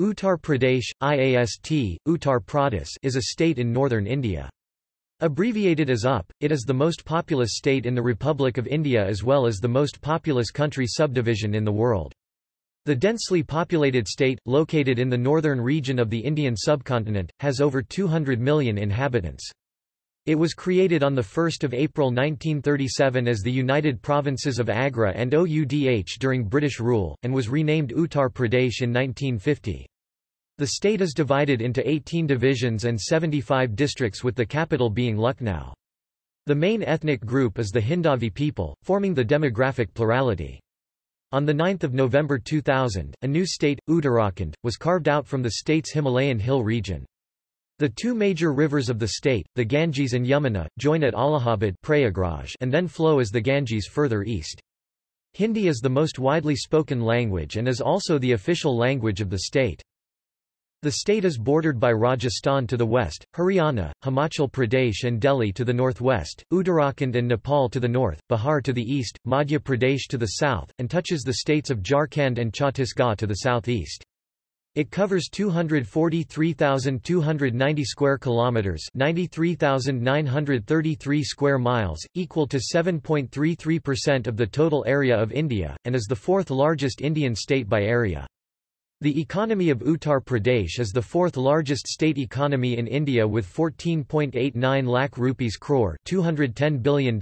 Uttar Pradesh, IAST, Uttar Pradesh is a state in northern India. Abbreviated as UP, it is the most populous state in the Republic of India as well as the most populous country subdivision in the world. The densely populated state, located in the northern region of the Indian subcontinent, has over 200 million inhabitants. It was created on 1 April 1937 as the United Provinces of Agra and Oudh during British rule, and was renamed Uttar Pradesh in 1950. The state is divided into 18 divisions and 75 districts with the capital being Lucknow. The main ethnic group is the Hindavi people, forming the demographic plurality. On 9 November 2000, a new state, Uttarakhand, was carved out from the state's Himalayan hill region. The two major rivers of the state, the Ganges and Yamuna, join at Allahabad Prayagraj and then flow as the Ganges further east. Hindi is the most widely spoken language and is also the official language of the state. The state is bordered by Rajasthan to the west, Haryana, Himachal Pradesh and Delhi to the northwest, Uttarakhand and Nepal to the north, Bihar to the east, Madhya Pradesh to the south, and touches the states of Jharkhand and Chhattisgarh to the southeast. It covers 243,290 square kilometers, 93,933 square miles, equal to 7.33% of the total area of India, and is the fourth largest Indian state by area. The economy of Uttar Pradesh is the fourth largest state economy in India with 14.89 lakh rupees crore $210 billion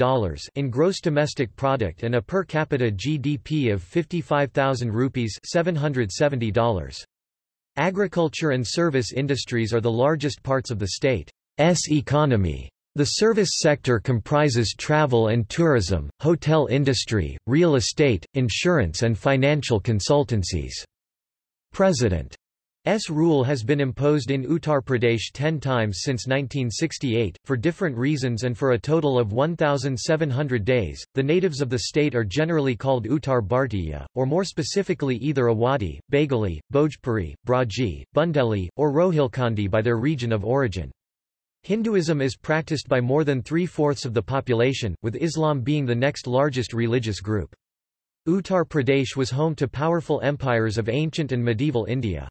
in gross domestic product and a per capita GDP of 55,000 rupees $770. Agriculture and service industries are the largest parts of the state's economy. The service sector comprises travel and tourism, hotel industry, real estate, insurance and financial consultancies. President S rule has been imposed in Uttar Pradesh ten times since 1968, for different reasons and for a total of 1,700 days. The natives of the state are generally called Uttar Bhartiya, or more specifically either Awadhi, Bagheli, Bhojpuri, Braji, Bundeli, or Rohilkhandi by their region of origin. Hinduism is practiced by more than three-fourths of the population, with Islam being the next largest religious group. Uttar Pradesh was home to powerful empires of ancient and medieval India.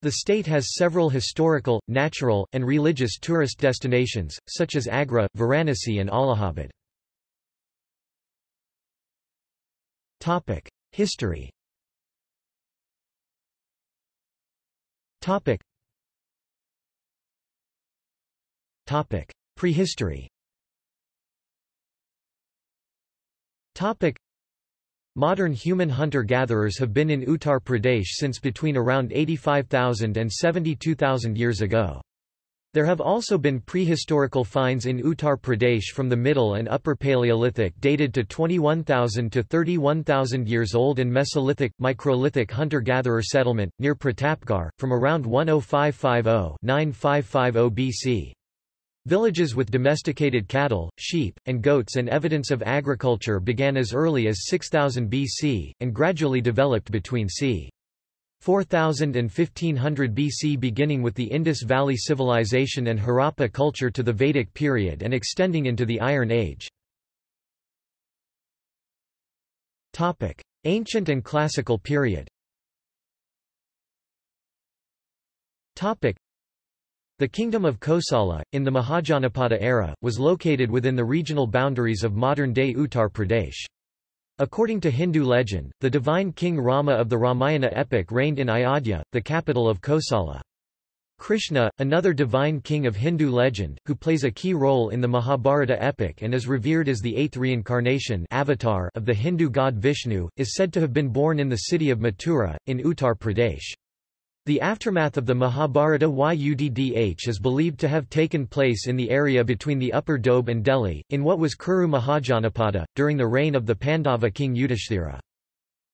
The state has several historical, natural, and religious tourist destinations, such as Agra, Varanasi and Allahabad. History Prehistory Modern human hunter-gatherers have been in Uttar Pradesh since between around 85,000 and 72,000 years ago. There have also been prehistorical finds in Uttar Pradesh from the Middle and Upper Paleolithic dated to 21,000 to 31,000 years old and Mesolithic, Microlithic hunter-gatherer settlement, near Pratapgarh, from around 10550-9550 BC. Villages with domesticated cattle, sheep, and goats and evidence of agriculture began as early as 6000 BC, and gradually developed between c. 4000 and 1500 BC beginning with the Indus Valley Civilization and Harappa culture to the Vedic period and extending into the Iron Age. Ancient and Classical period the kingdom of Kosala, in the Mahajanapada era, was located within the regional boundaries of modern-day Uttar Pradesh. According to Hindu legend, the divine king Rama of the Ramayana epic reigned in Ayodhya, the capital of Kosala. Krishna, another divine king of Hindu legend, who plays a key role in the Mahabharata epic and is revered as the eighth reincarnation avatar of the Hindu god Vishnu, is said to have been born in the city of Mathura, in Uttar Pradesh. The aftermath of the Mahabharata Yuddh is believed to have taken place in the area between the Upper Doab and Delhi, in what was Kuru Mahajanapada, during the reign of the Pandava king Yudhishthira.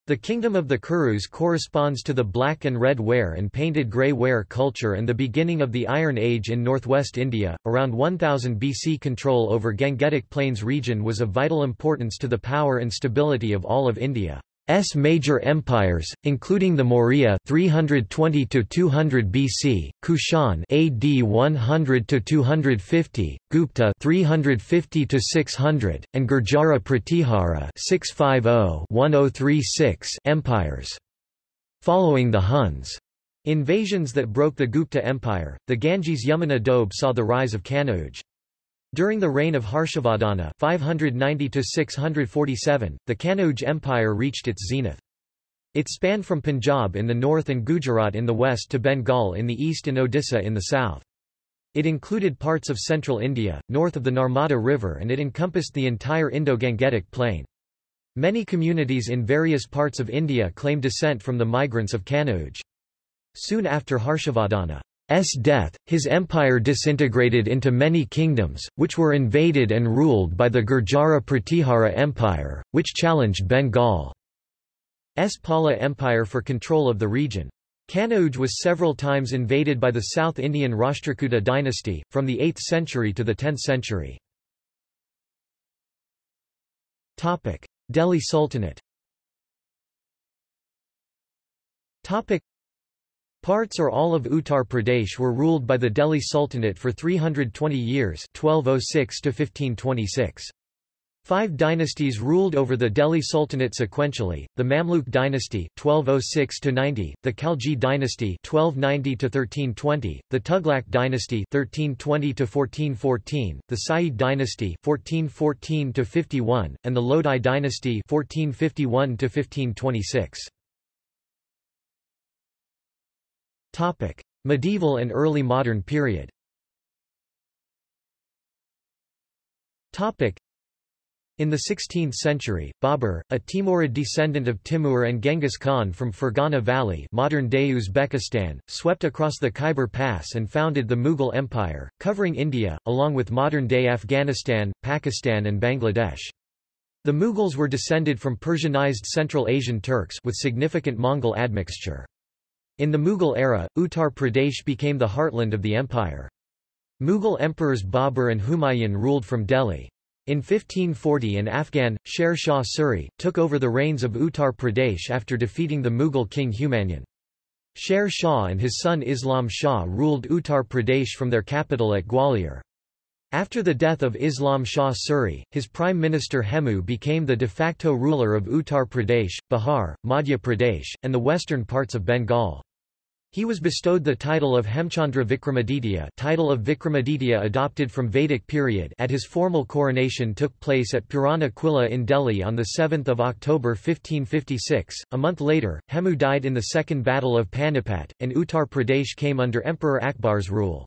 The kingdom of the Kurus corresponds to the black and red ware and painted grey ware culture and the beginning of the Iron Age in northwest India. Around 1000 BC control over Gangetic Plains region was of vital importance to the power and stability of all of India. S major empires, including the Maurya 320 to 200 BC, Kushan AD 100 to 250, Gupta 350 to 600, and Gurjara Pratihara 650-1036 empires. Following the Huns Invasions that broke the Gupta Empire, the Ganges-Yamuna Doab saw the rise of Kanauj. During the reign of Harshavardhana 590 the Kanauj Empire reached its zenith. It spanned from Punjab in the north and Gujarat in the west to Bengal in the east and Odisha in the south. It included parts of central India, north of the Narmada River and it encompassed the entire Indo-Gangetic plain. Many communities in various parts of India claim descent from the migrants of Kanauj. Soon after Harshavardhana's death, his empire disintegrated into many kingdoms, which were invaded and ruled by the Gurjara Pratihara Empire, which challenged Bengal's Pala Empire for control of the region. Kanauj was several times invaded by the South Indian Rashtrakuta dynasty, from the 8th century to the 10th century. Delhi Sultanate Parts or all of Uttar Pradesh were ruled by the Delhi Sultanate for 320 years 1206 to 1526. Five dynasties ruled over the Delhi Sultanate sequentially, the Mamluk dynasty 1206–90, the Khalji dynasty 1290–1320, the Tughlaq dynasty 1320–1414, the Sayyid dynasty 1414–51, and the Lodi dynasty 1451–1526. Medieval and early modern period Topic: in the 16th century, Babur, a Timurid descendant of Timur and Genghis Khan from Fergana Valley modern-day Uzbekistan, swept across the Khyber Pass and founded the Mughal Empire, covering India, along with modern-day Afghanistan, Pakistan and Bangladesh. The Mughals were descended from Persianized Central Asian Turks with significant Mongol admixture. In the Mughal era, Uttar Pradesh became the heartland of the empire. Mughal emperors Babur and Humayun ruled from Delhi. In 1540 an Afghan, Sher Shah Suri, took over the reins of Uttar Pradesh after defeating the Mughal king Humayun. Sher Shah and his son Islam Shah ruled Uttar Pradesh from their capital at Gwalior. After the death of Islam Shah Suri, his prime minister Hemu became the de facto ruler of Uttar Pradesh, Bihar, Madhya Pradesh, and the western parts of Bengal. He was bestowed the title of Hemchandra Vikramaditya title of Vikramaditya adopted from Vedic period at his formal coronation took place at Purana Quilla in Delhi on 7 October 1556. A month later, Hemu died in the Second Battle of Panipat, and Uttar Pradesh came under Emperor Akbar's rule.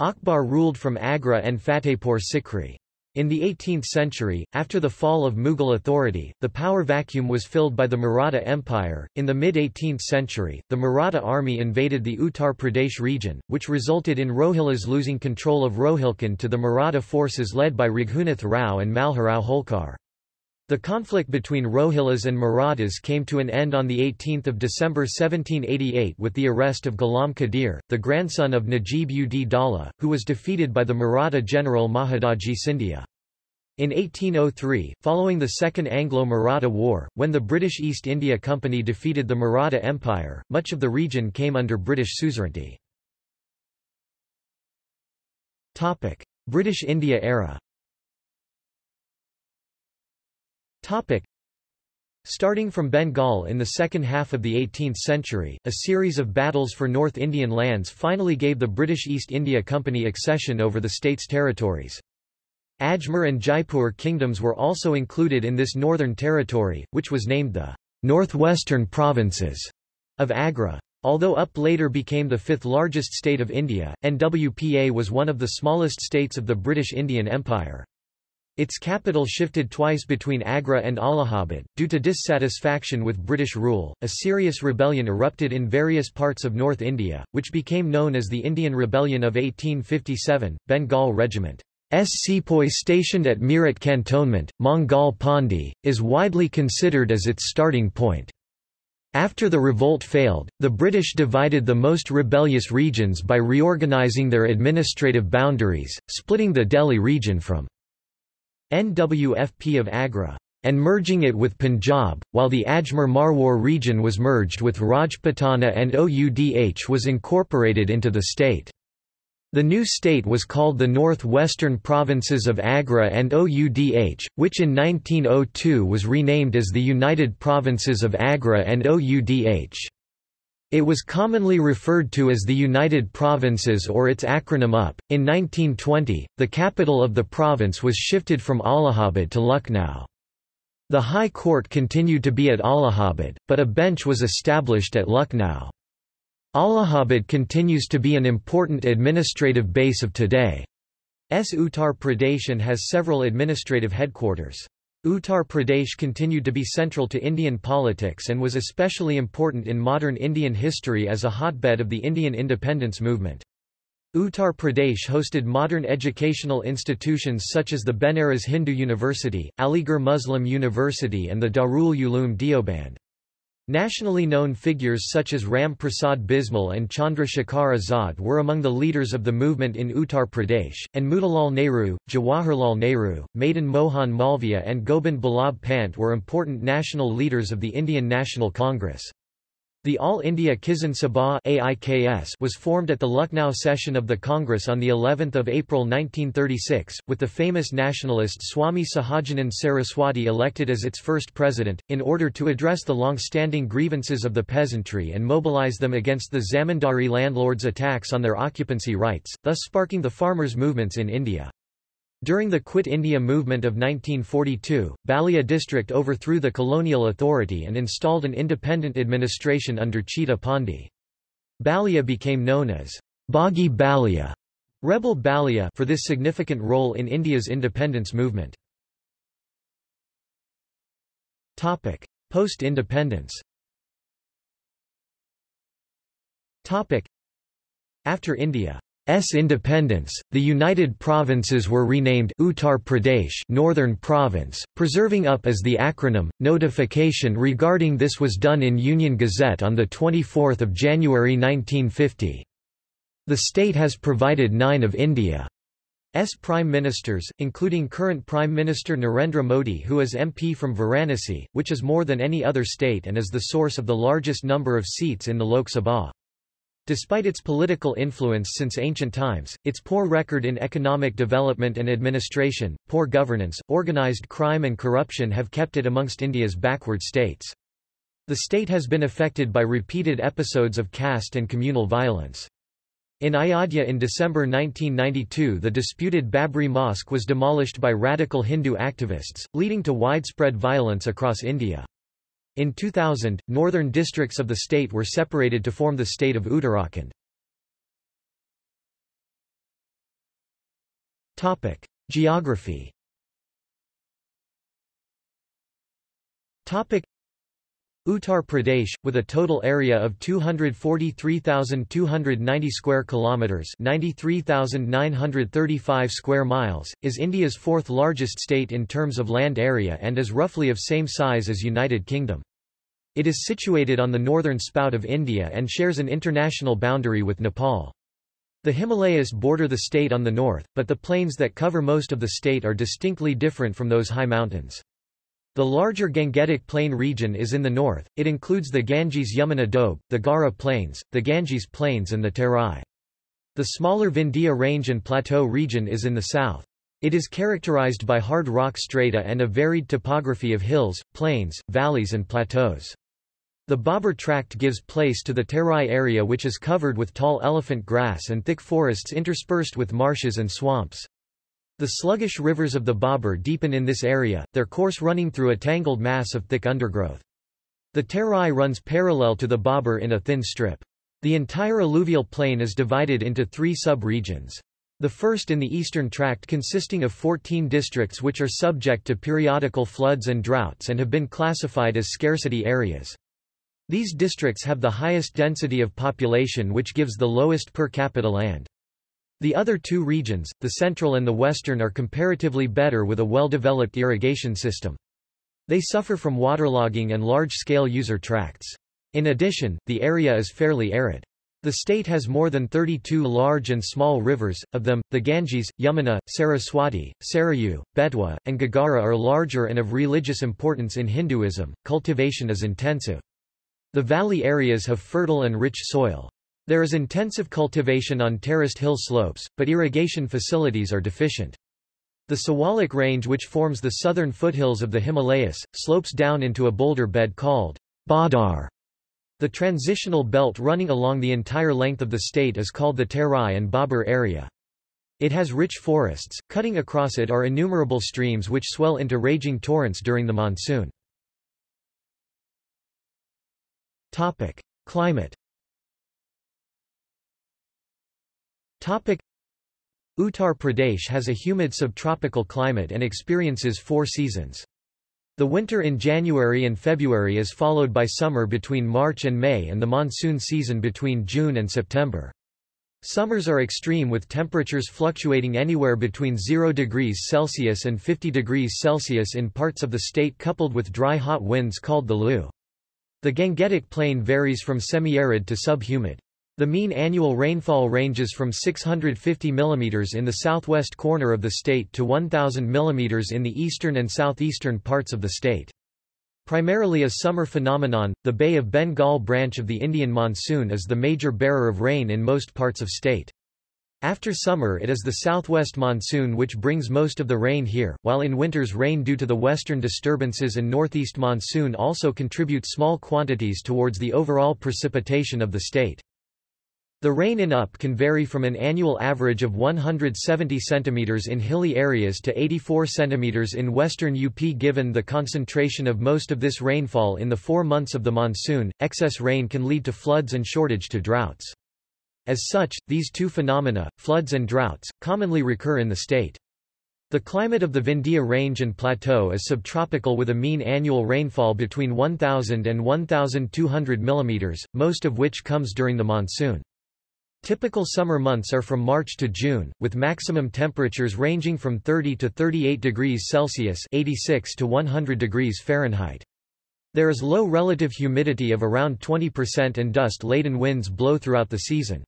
Akbar ruled from Agra and Fatehpur Sikri. In the 18th century, after the fall of Mughal authority, the power vacuum was filled by the Maratha Empire. In the mid-18th century, the Maratha army invaded the Uttar Pradesh region, which resulted in Rohillas losing control of Rohilkhand to the Maratha forces led by Raghunath Rao and Malharao Holkar. The conflict between Rohillas and Marathas came to an end on 18 December 1788 with the arrest of Ghulam Qadir, the grandson of Najib ud Dawla, who was defeated by the Maratha general Mahadaji Scindia. In 1803, following the Second Anglo-Maratha War, when the British East India Company defeated the Maratha Empire, much of the region came under British suzerainty. British India era Topic. Starting from Bengal in the second half of the 18th century, a series of battles for North Indian lands finally gave the British East India Company accession over the state's territories. Ajmer and Jaipur kingdoms were also included in this northern territory, which was named the Northwestern Provinces of Agra. Although UP later became the fifth largest state of India, NWPA was one of the smallest states of the British Indian Empire. Its capital shifted twice between Agra and Allahabad. Due to dissatisfaction with British rule, a serious rebellion erupted in various parts of North India, which became known as the Indian Rebellion of 1857. Bengal Regiment S. sepoy stationed at Meerut Cantonment, Mangal Pandey, is widely considered as its starting point. After the revolt failed, the British divided the most rebellious regions by reorganising their administrative boundaries, splitting the Delhi region from NWFP of Agra, and merging it with Punjab, while the Ajmer Marwar region was merged with Rajputana and Oudh was incorporated into the state. The new state was called the North-Western Provinces of Agra and Oudh, which in 1902 was renamed as the United Provinces of Agra and Oudh. It was commonly referred to as the United Provinces or its acronym UP. In 1920, the capital of the province was shifted from Allahabad to Lucknow. The High Court continued to be at Allahabad, but a bench was established at Lucknow. Allahabad continues to be an important administrative base of today's Uttar Pradesh and has several administrative headquarters. Uttar Pradesh continued to be central to Indian politics and was especially important in modern Indian history as a hotbed of the Indian independence movement. Uttar Pradesh hosted modern educational institutions such as the Banaras Hindu University, Aligarh Muslim University and the Darul Uloom Deoband. Nationally known figures such as Ram Prasad Bismil and Chandra Shekhar Azad were among the leaders of the movement in Uttar Pradesh, and Motilal Nehru, Jawaharlal Nehru, Madan Mohan Malviya and Gobind Ballabh Pant were important national leaders of the Indian National Congress. The All India Kisan Sabha was formed at the Lucknow session of the Congress on the 11th of April 1936, with the famous nationalist Swami Sahajanand Saraswati elected as its first president, in order to address the long-standing grievances of the peasantry and mobilize them against the zamindari landlords' attacks on their occupancy rights, thus sparking the farmers' movements in India. During the Quit India movement of 1942, Ballia district overthrew the colonial authority and installed an independent administration under Chittu Pandey. Ballia became known as Bagi Ballia, rebel Ballia for this significant role in India's independence movement. Post-independence After India S independence, the United Provinces were renamed Uttar Pradesh Northern Province, preserving UP as the acronym. Notification regarding this was done in Union Gazette on 24 January 1950. The state has provided nine of India's prime ministers, including current Prime Minister Narendra Modi who is MP from Varanasi, which is more than any other state and is the source of the largest number of seats in the Lok Sabha. Despite its political influence since ancient times, its poor record in economic development and administration, poor governance, organized crime and corruption have kept it amongst India's backward states. The state has been affected by repeated episodes of caste and communal violence. In Ayodhya in December 1992 the disputed Babri Mosque was demolished by radical Hindu activists, leading to widespread violence across India. In 2000, northern districts of the state were separated to form the state of Uttarakhand. Topic: Geography. Topic: Uttar Pradesh, with a total area of 243,290 square kilometers (93,935 square miles), is India's fourth largest state in terms of land area and is roughly of same size as United Kingdom. It is situated on the northern spout of India and shares an international boundary with Nepal. The Himalayas border the state on the north, but the plains that cover most of the state are distinctly different from those high mountains. The larger Gangetic Plain region is in the north, it includes the Ganges-Yamuna Doab, the Ghaghra Plains, the Ganges Plains and the Terai. The smaller Vindhya Range and Plateau region is in the south. It is characterized by hard rock strata and a varied topography of hills, plains, valleys and plateaus. The Bhabhar Tract gives place to the Terai area which is covered with tall elephant grass and thick forests interspersed with marshes and swamps. The sluggish rivers of the Bhabhar deepen in this area, their course running through a tangled mass of thick undergrowth. The Terai runs parallel to the Bhabhar in a thin strip. The entire alluvial plain is divided into three sub-regions. The first in the eastern tract consisting of 14 districts which are subject to periodical floods and droughts and have been classified as scarcity areas. These districts have the highest density of population which gives the lowest per capita land. The other two regions, the central and the western are comparatively better with a well-developed irrigation system. They suffer from waterlogging and large-scale usar tracts. In addition, the area is fairly arid. The state has more than 32 large and small rivers, of them, the Ganges, Yamuna, Saraswati, Sarayu, Betwa, and Ghaghara are larger and of religious importance in Hinduism. Cultivation is intensive. The valley areas have fertile and rich soil. There is intensive cultivation on terraced hill slopes, but irrigation facilities are deficient. The Siwalik Range which forms the southern foothills of the Himalayas, slopes down into a boulder bed called Badar. The transitional belt running along the entire length of the state is called the Terai and Bhabhar area. It has rich forests, cutting across it are innumerable streams which swell into raging torrents during the monsoon. Topic: Climate. Uttar Pradesh has a humid subtropical climate and experiences four seasons. The winter in January and February is followed by summer between March and May and the monsoon season between June and September. Summers are extreme with temperatures fluctuating anywhere between 0 degrees Celsius and 50 degrees Celsius in parts of the state coupled with dry hot winds called the Lu. The Gangetic Plain varies from semi-arid to subhumid. The mean annual rainfall ranges from 650 mm in the southwest corner of the state to 1,000 mm in the eastern and southeastern parts of the state. Primarily a summer phenomenon, the Bay of Bengal branch of the Indian monsoon is the major bearer of rain in most parts of state. After summer it is the southwest monsoon which brings most of the rain here, while in winters rain due to the western disturbances and northeast monsoon also contribute small quantities towards the overall precipitation of the state. The rain in UP can vary from an annual average of 170 cm in hilly areas to 84 cm in western UP given the concentration of most of this rainfall in the four months of the monsoon, excess rain can lead to floods and shortage to droughts. As such, these two phenomena, floods and droughts, commonly recur in the state. The climate of the Vindhya Range and Plateau is subtropical with a mean annual rainfall between 1,000 and 1,200 mm, most of which comes during the monsoon. Typical summer months are from March to June, with maximum temperatures ranging from 30 to 38 degrees Celsius 86 to 100 degrees Fahrenheit. There is low relative humidity of around 20% and dust-laden winds blow throughout the season.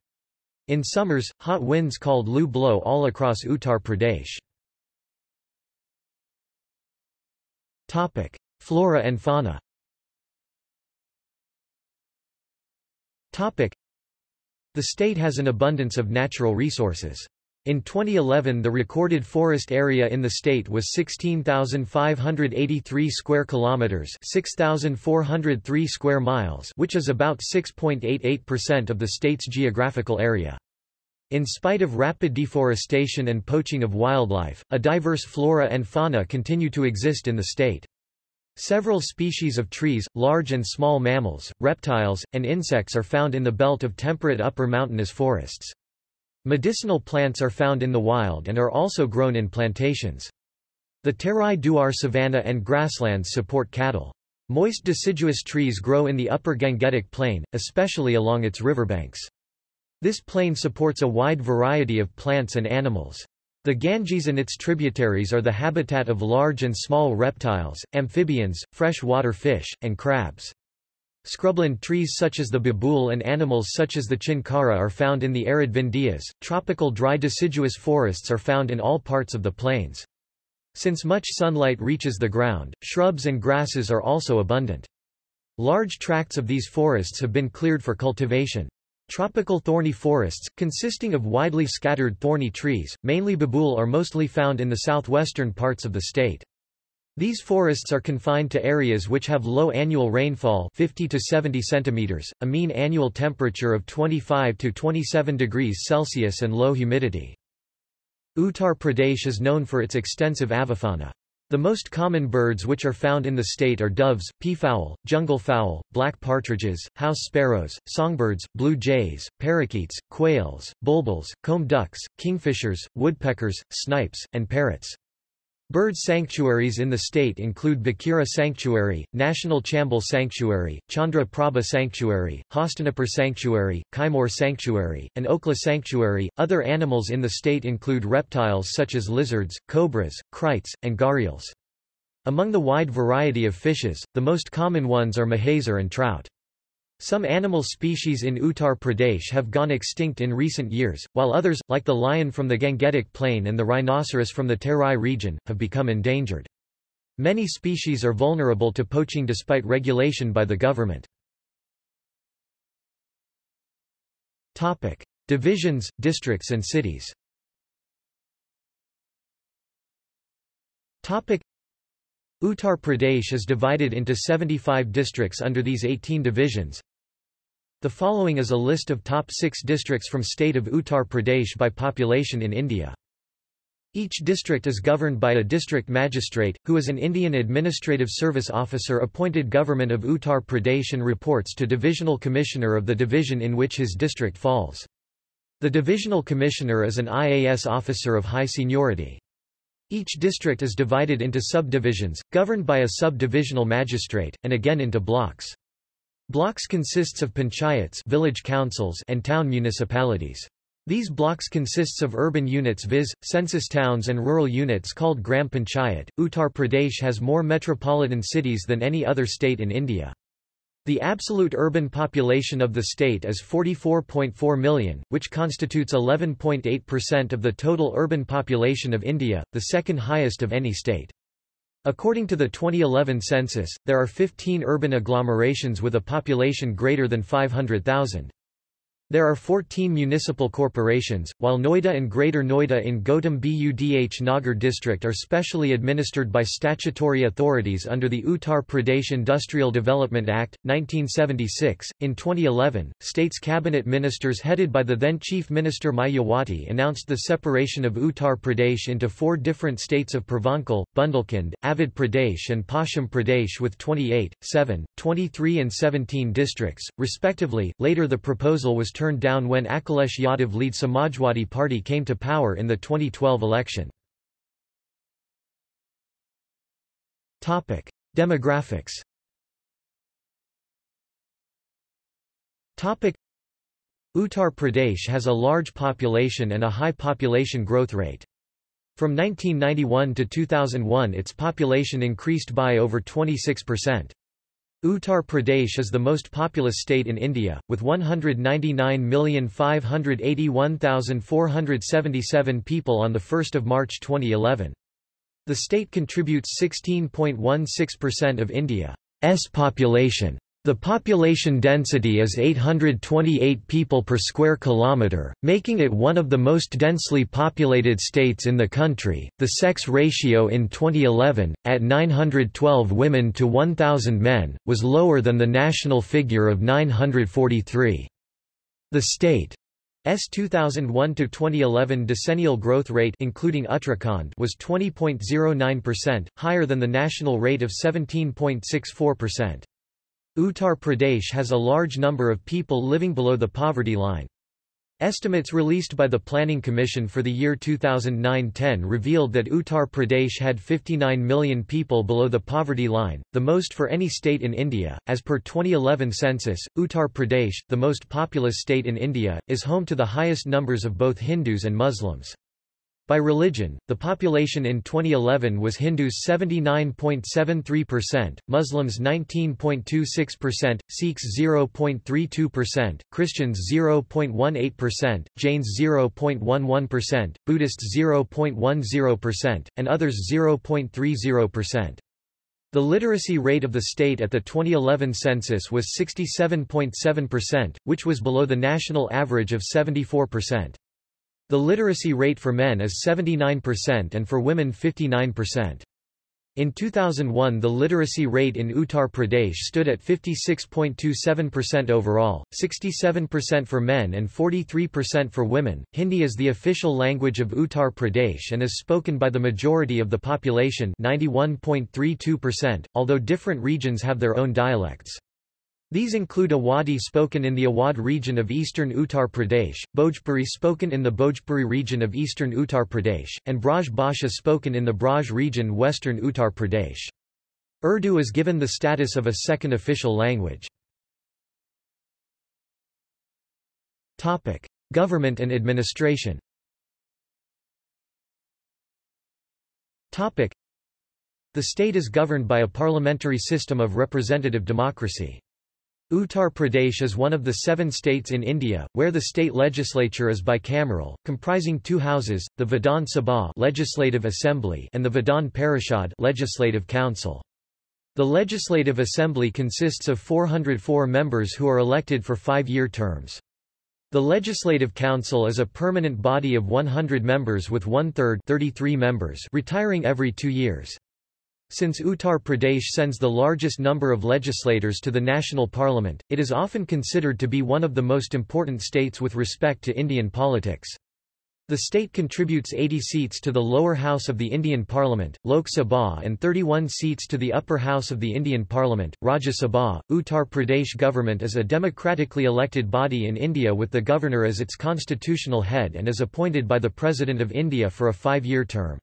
In summers, hot winds called Lu blow all across Uttar Pradesh. Topic: Flora and fauna. Topic: the state has an abundance of natural resources. In 2011 the recorded forest area in the state was 16,583 square kilometers, 6,403 square miles, which is about 6.88% of the state's geographical area. In spite of rapid deforestation and poaching of wildlife, a diverse flora and fauna continue to exist in the state. Several species of trees, large and small mammals, reptiles, and insects are found in the belt of temperate upper mountainous forests. Medicinal plants are found in the wild and are also grown in plantations. The Terai Duar savanna and grasslands support cattle. Moist deciduous trees grow in the upper Gangetic Plain, especially along its riverbanks. This plain supports a wide variety of plants and animals. The Ganges and its tributaries are the habitat of large and small reptiles, amphibians, freshwater fish, and crabs. Scrubland trees such as the babool and animals such as the chinkara are found in the arid Vindhyas. Tropical dry deciduous forests are found in all parts of the plains. Since much sunlight reaches the ground, shrubs and grasses are also abundant. Large tracts of these forests have been cleared for cultivation. Tropical thorny forests, consisting of widely scattered thorny trees, mainly babool are mostly found in the southwestern parts of the state. These forests are confined to areas which have low annual rainfall 50 to 70 centimeters, a mean annual temperature of 25 to 27 degrees Celsius and low humidity. Uttar Pradesh is known for its extensive avifauna. The most common birds which are found in the state are doves, peafowl, jungle fowl, black partridges, house sparrows, songbirds, blue jays, parakeets, quails, bulbuls, comb ducks, kingfishers, woodpeckers, snipes, and parrots. Bird sanctuaries in the state include Bakhira Sanctuary, National Chambal Sanctuary, Chandra Prabha Sanctuary, Hastinapur Sanctuary, Kaimur Sanctuary, and Okhla Sanctuary. Other animals in the state include reptiles such as lizards, cobras, kraits, and gharials. Among the wide variety of fishes, the most common ones are mahseer and trout. Some animal species in Uttar Pradesh have gone extinct in recent years, while others, like the lion from the Gangetic Plain and the rhinoceros from the Terai region, have become endangered. Many species are vulnerable to poaching despite regulation by the government. Topic. Divisions, districts and cities Topic. Uttar Pradesh is divided into 75 districts under these 18 divisions. The following is a list of top six districts from state of Uttar Pradesh by population in India. Each district is governed by a district magistrate, who is an Indian Administrative Service Officer appointed Government of Uttar Pradesh and reports to Divisional Commissioner of the division in which his district falls. The Divisional Commissioner is an IAS officer of high seniority. Each district is divided into subdivisions, governed by a sub-divisional magistrate, and again into blocks. Blocks consists of panchayats village councils and town municipalities. These blocks consists of urban units viz., census towns and rural units called Gram Panchayat. Uttar Pradesh has more metropolitan cities than any other state in India. The absolute urban population of the state is 44.4 million, which constitutes 11.8% of the total urban population of India, the second highest of any state. According to the 2011 census, there are 15 urban agglomerations with a population greater than 500,000. There are 14 municipal corporations, while Noida and Greater Noida in Gautam Budh Nagar district are specially administered by statutory authorities under the Uttar Pradesh Industrial Development Act, 1976. In 2011, state's cabinet ministers headed by the then Chief Minister Mayawati announced the separation of Uttar Pradesh into four different states of Purvanchal, Bundelkhand, Awadh Pradesh and Paschim Pradesh with 28, 7, 23 and 17 districts, respectively. Later the proposal was turned down when Akhilesh Yadav lead Samajwadi Party came to power in the 2012 election. Demographics Uttar Pradesh has a large population and a high population growth rate. From 1991 to 2001 its population increased by over 26%. Uttar Pradesh is the most populous state in India, with 199,581,477 people on 1 March 2011. The state contributes 16.16% of India's population. The population density is 828 people per square kilometre, making it one of the most densely populated states in the country. The sex ratio in 2011, at 912 women to 1,000 men, was lower than the national figure of 943. The state S 2001 to 2011 decennial growth rate including Uttarakhand was 20.09%, higher than the national rate of 17.64%. Uttar Pradesh has a large number of people living below the poverty line. Estimates released by the Planning Commission for the year 2009-10 revealed that Uttar Pradesh had 59 million people below the poverty line, the most for any state in India. As per 2011 census, Uttar Pradesh, the most populous state in India, is home to the highest numbers of both Hindus and Muslims. By religion, the population in 2011 was Hindus 79.73%, Muslims 19.26%, Sikhs 0.32%, Christians 0.18%, Jains 0.11%, Buddhists 0.10%, and others 0.30%. The literacy rate of the state at the 2011 census was 67.7%, which was below the national average of 74%. The literacy rate for men is 79% and for women 59%. In 2001 the literacy rate in Uttar Pradesh stood at 56.27% overall, 67% for men and 43% for women. Hindi is the official language of Uttar Pradesh and is spoken by the majority of the population 91.32%, although different regions have their own dialects. These include Awadhi spoken in the Awadh region of eastern Uttar Pradesh, Bhojpuri spoken in the Bhojpuri region of eastern Uttar Pradesh, and Braj Bhasha spoken in the Braj region western Uttar Pradesh. Urdu is given the status of a second official language. Topic. Government and administration Topic. The state is governed by a parliamentary system of representative democracy. Uttar Pradesh is one of the seven states in India, where the state legislature is bicameral, comprising two houses, the Vidhan Sabha Legislative Assembly and the Vidhan Parishad Legislative Council. The Legislative Assembly consists of 404 members who are elected for five-year terms. The Legislative Council is a permanent body of 100 members with one-third members retiring every two years. Since Uttar Pradesh sends the largest number of legislators to the national parliament, it is often considered to be one of the most important states with respect to Indian politics. The state contributes 80 seats to the lower house of the Indian Parliament, Lok Sabha and 31 seats to the upper house of the Indian Parliament, Rajya Sabha. Uttar Pradesh government is a democratically elected body in India with the governor as its constitutional head and is appointed by the President of India for a five-year term.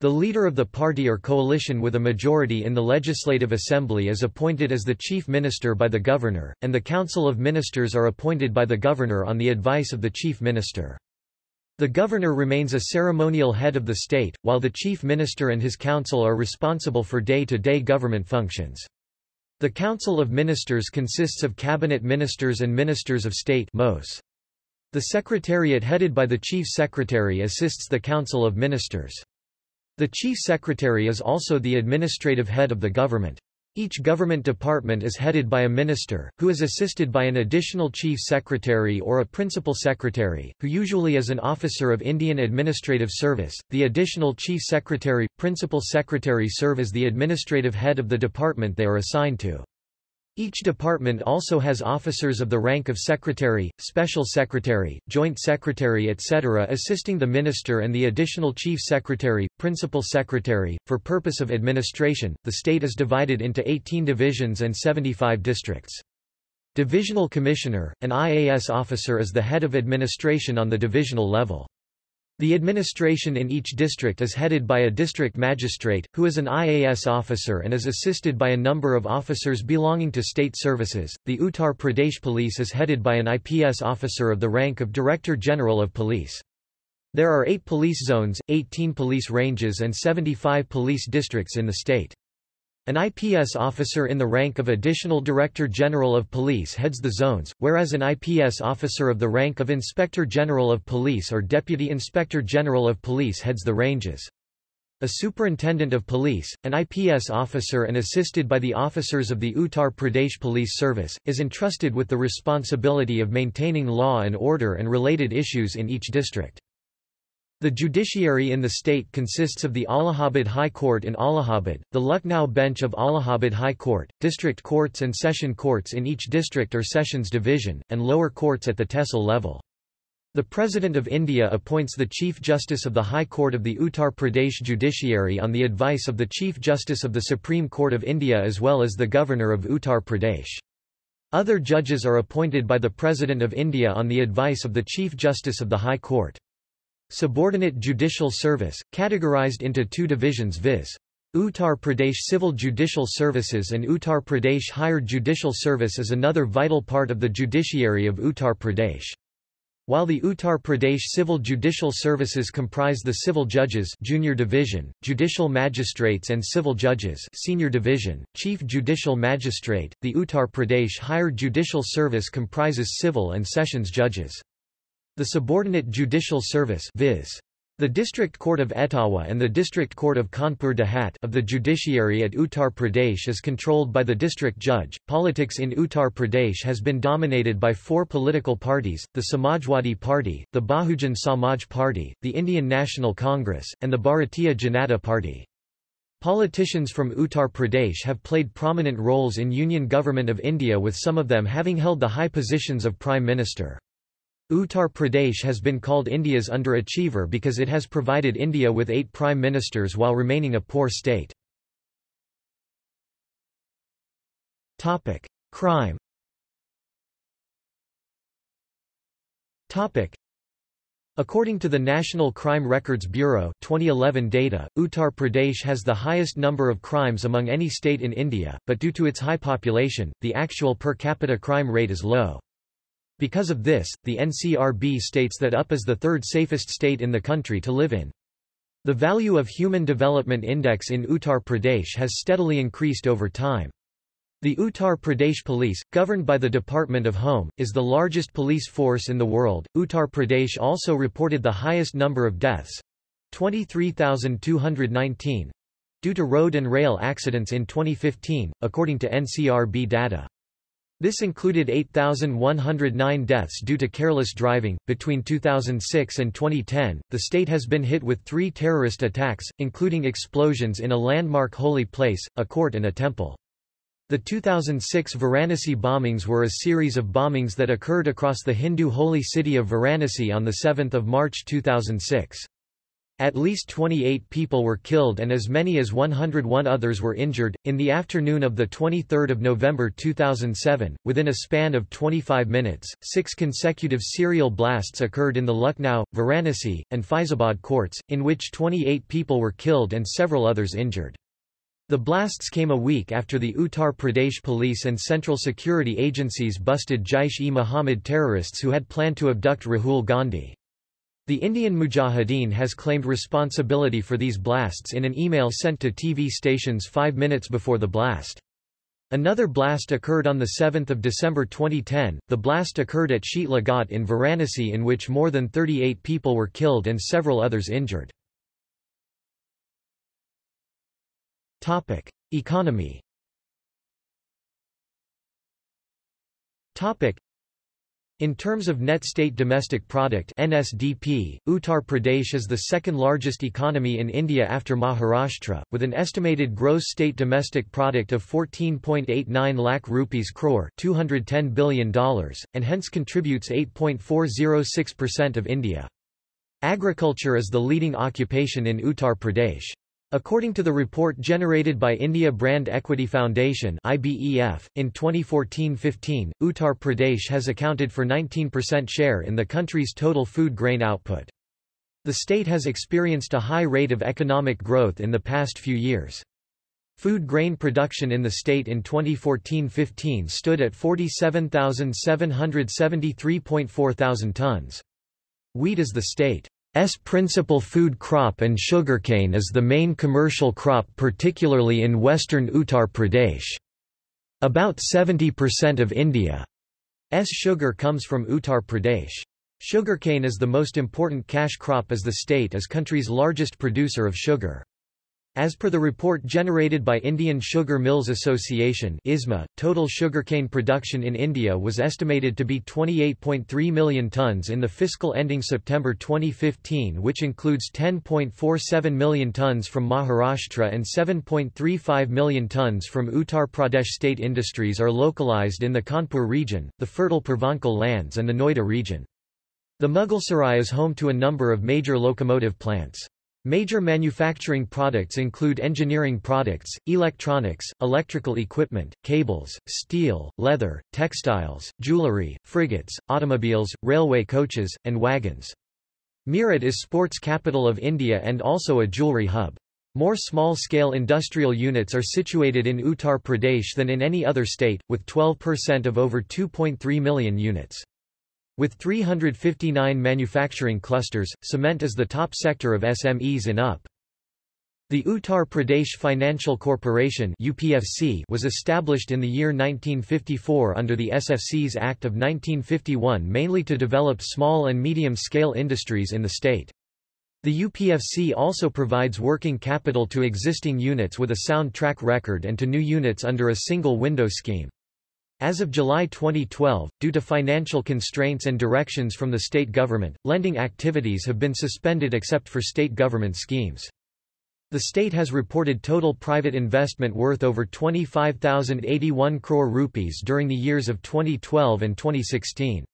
The leader of the party or coalition with a majority in the Legislative Assembly is appointed as the Chief Minister by the Governor, and the Council of Ministers are appointed by the Governor on the advice of the Chief Minister. The Governor remains a ceremonial head of the state, while the Chief Minister and his council are responsible for day-to-day -day government functions. The Council of Ministers consists of cabinet ministers and ministers of state MOS. The Secretariat headed by the Chief Secretary assists the Council of Ministers. The Chief Secretary is also the administrative head of the government. Each government department is headed by a minister, who is assisted by an additional chief secretary or a principal secretary, who usually is an officer of Indian Administrative Service. The additional chief secretary, principal secretary serve as the administrative head of the department they are assigned to. Each department also has officers of the rank of secretary, special secretary, joint secretary etc. assisting the minister and the additional chief secretary, principal secretary. For purpose of administration, the state is divided into 18 divisions and 75 districts. Divisional Commissioner, an IAS officer is the head of administration on the divisional level. The administration in each district is headed by a district magistrate, who is an IAS officer and is assisted by a number of officers belonging to state services. The Uttar Pradesh Police is headed by an IPS officer of the rank of Director General of Police. There are eight police zones, 18 police ranges and 75 police districts in the state. An IPS officer in the rank of Additional Director General of Police heads the zones, whereas an IPS officer of the rank of Inspector General of Police or Deputy Inspector General of Police heads the ranges. A Superintendent of Police, an IPS officer and assisted by the officers of the Uttar Pradesh Police Service, is entrusted with the responsibility of maintaining law and order and related issues in each district. The judiciary in the state consists of the Allahabad High Court in Allahabad, the Lucknow Bench of Allahabad High Court, district courts and session courts in each district or sessions division, and lower courts at the tehsil level. The President of India appoints the Chief Justice of the High Court of the Uttar Pradesh Judiciary on the advice of the Chief Justice of the Supreme Court of India as well as the Governor of Uttar Pradesh. Other judges are appointed by the President of India on the advice of the Chief Justice of the High Court. Subordinate judicial service, categorized into two divisions viz. Uttar Pradesh Civil Judicial Services and Uttar Pradesh Higher Judicial Service is another vital part of the judiciary of Uttar Pradesh. While the Uttar Pradesh Civil Judicial Services comprise the civil judges junior division, judicial magistrates and civil judges senior division, chief judicial magistrate, the Uttar Pradesh Higher Judicial Service comprises civil and sessions judges. The subordinate judicial service viz. The District Court of Etawah and the District Court of Kanpur Dehat of the judiciary at Uttar Pradesh is controlled by the district judge. Politics in Uttar Pradesh has been dominated by four political parties: the Samajwadi Party, the Bahujan Samaj Party, the Indian National Congress, and the Bharatiya Janata Party. Politicians from Uttar Pradesh have played prominent roles in Union Government of India with some of them having held the high positions of Prime Minister. Uttar Pradesh has been called India's underachiever because it has provided India with eight prime ministers while remaining a poor state. Crime According to the National Crime Records Bureau 2011 data, Uttar Pradesh has the highest number of crimes among any state in India, but due to its high population, the actual per capita crime rate is low. Because of this, the NCRB states that UP is the third safest state in the country to live in. The value of Human Development Index in Uttar Pradesh has steadily increased over time. The Uttar Pradesh Police, governed by the Department of Home, is the largest police force in the world. Uttar Pradesh also reported the highest number of deaths 23,219 due to road and rail accidents in 2015, according to NCRB data. This included 8,109 deaths due to careless driving. Between 2006 and 2010, the state has been hit with three terrorist attacks, including explosions in a landmark holy place, a court, and a temple. The 2006 Varanasi bombings were a series of bombings that occurred across the Hindu holy city of Varanasi on 7 March 2006. At least 28 people were killed and as many as 101 others were injured. In the afternoon of 23 November 2007, within a span of 25 minutes, six consecutive serial blasts occurred in the Lucknow, Varanasi, and Faizabad courts, in which 28 people were killed and several others injured. The blasts came a week after the Uttar Pradesh police and central security agencies busted Jaish-e-Mohammed terrorists who had planned to abduct Rahul Gandhi. The Indian Mujahideen has claimed responsibility for these blasts in an email sent to TV stations five minutes before the blast. Another blast occurred on 7 December 2010. The blast occurred at Sheetla Ghat in Varanasi in which more than 38 people were killed and several others injured. Topic: Economy. Topic: in terms of net state domestic product NSDP, Uttar Pradesh is the second largest economy in India after Maharashtra, with an estimated gross state domestic product of 14.89 lakh rupees crore $210 billion, and hence contributes 8.406% of India. Agriculture is the leading occupation in Uttar Pradesh. According to the report generated by India Brand Equity Foundation IBEF, in 2014-15, Uttar Pradesh has accounted for 19% share in the country's total food grain output. The state has experienced a high rate of economic growth in the past few years. Food grain production in the state in 2014-15 stood at 47,773.4 thousand tons. Wheat is the state S principal food crop and sugarcane is the main commercial crop particularly in western Uttar Pradesh. About 70% of India's sugar comes from Uttar Pradesh. Sugarcane is the most important cash crop as the state is country's largest producer of sugar. As per the report generated by Indian Sugar Mills Association ISMA, total sugarcane production in India was estimated to be 28.3 million tonnes in the fiscal ending September 2015 which includes 10.47 million tonnes from Maharashtra and 7.35 million tonnes from Uttar Pradesh state industries are localised in the Kanpur region, the fertile Purvanchal lands and the Noida region. The Mughalsarai is home to a number of major locomotive plants. Major manufacturing products include engineering products, electronics, electrical equipment, cables, steel, leather, textiles, jewelry, frigates, automobiles, railway coaches, and wagons. Meerut is sports capital of India and also a jewelry hub. More small-scale industrial units are situated in Uttar Pradesh than in any other state, with 12% of over 2.3 million units. With 359 manufacturing clusters, cement is the top sector of SMEs in UP. The Uttar Pradesh Financial Corporation UPFC was established in the year 1954 under the SFC's Act of 1951 mainly to develop small and medium-scale industries in the state. The UPFC also provides working capital to existing units with a sound track record and to new units under a single window scheme. As of July 2012, due to financial constraints and directions from the state government, lending activities have been suspended except for state government schemes. The state has reported total private investment worth over 25,081 crore rupees during the years of 2012 and 2016.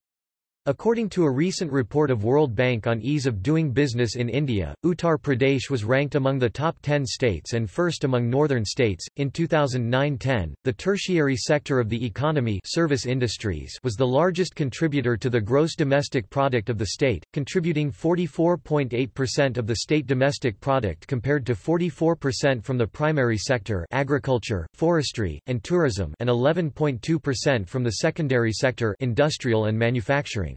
According to a recent report of World Bank on ease of doing business in India, Uttar Pradesh was ranked among the top 10 states and first among northern states. In 2009-10, the tertiary sector of the economy, service industries, was the largest contributor to the gross domestic product of the state, contributing 44.8% of the state domestic product compared to 44% from the primary sector, agriculture, forestry, and tourism, and 11.2% from the secondary sector, industrial and manufacturing.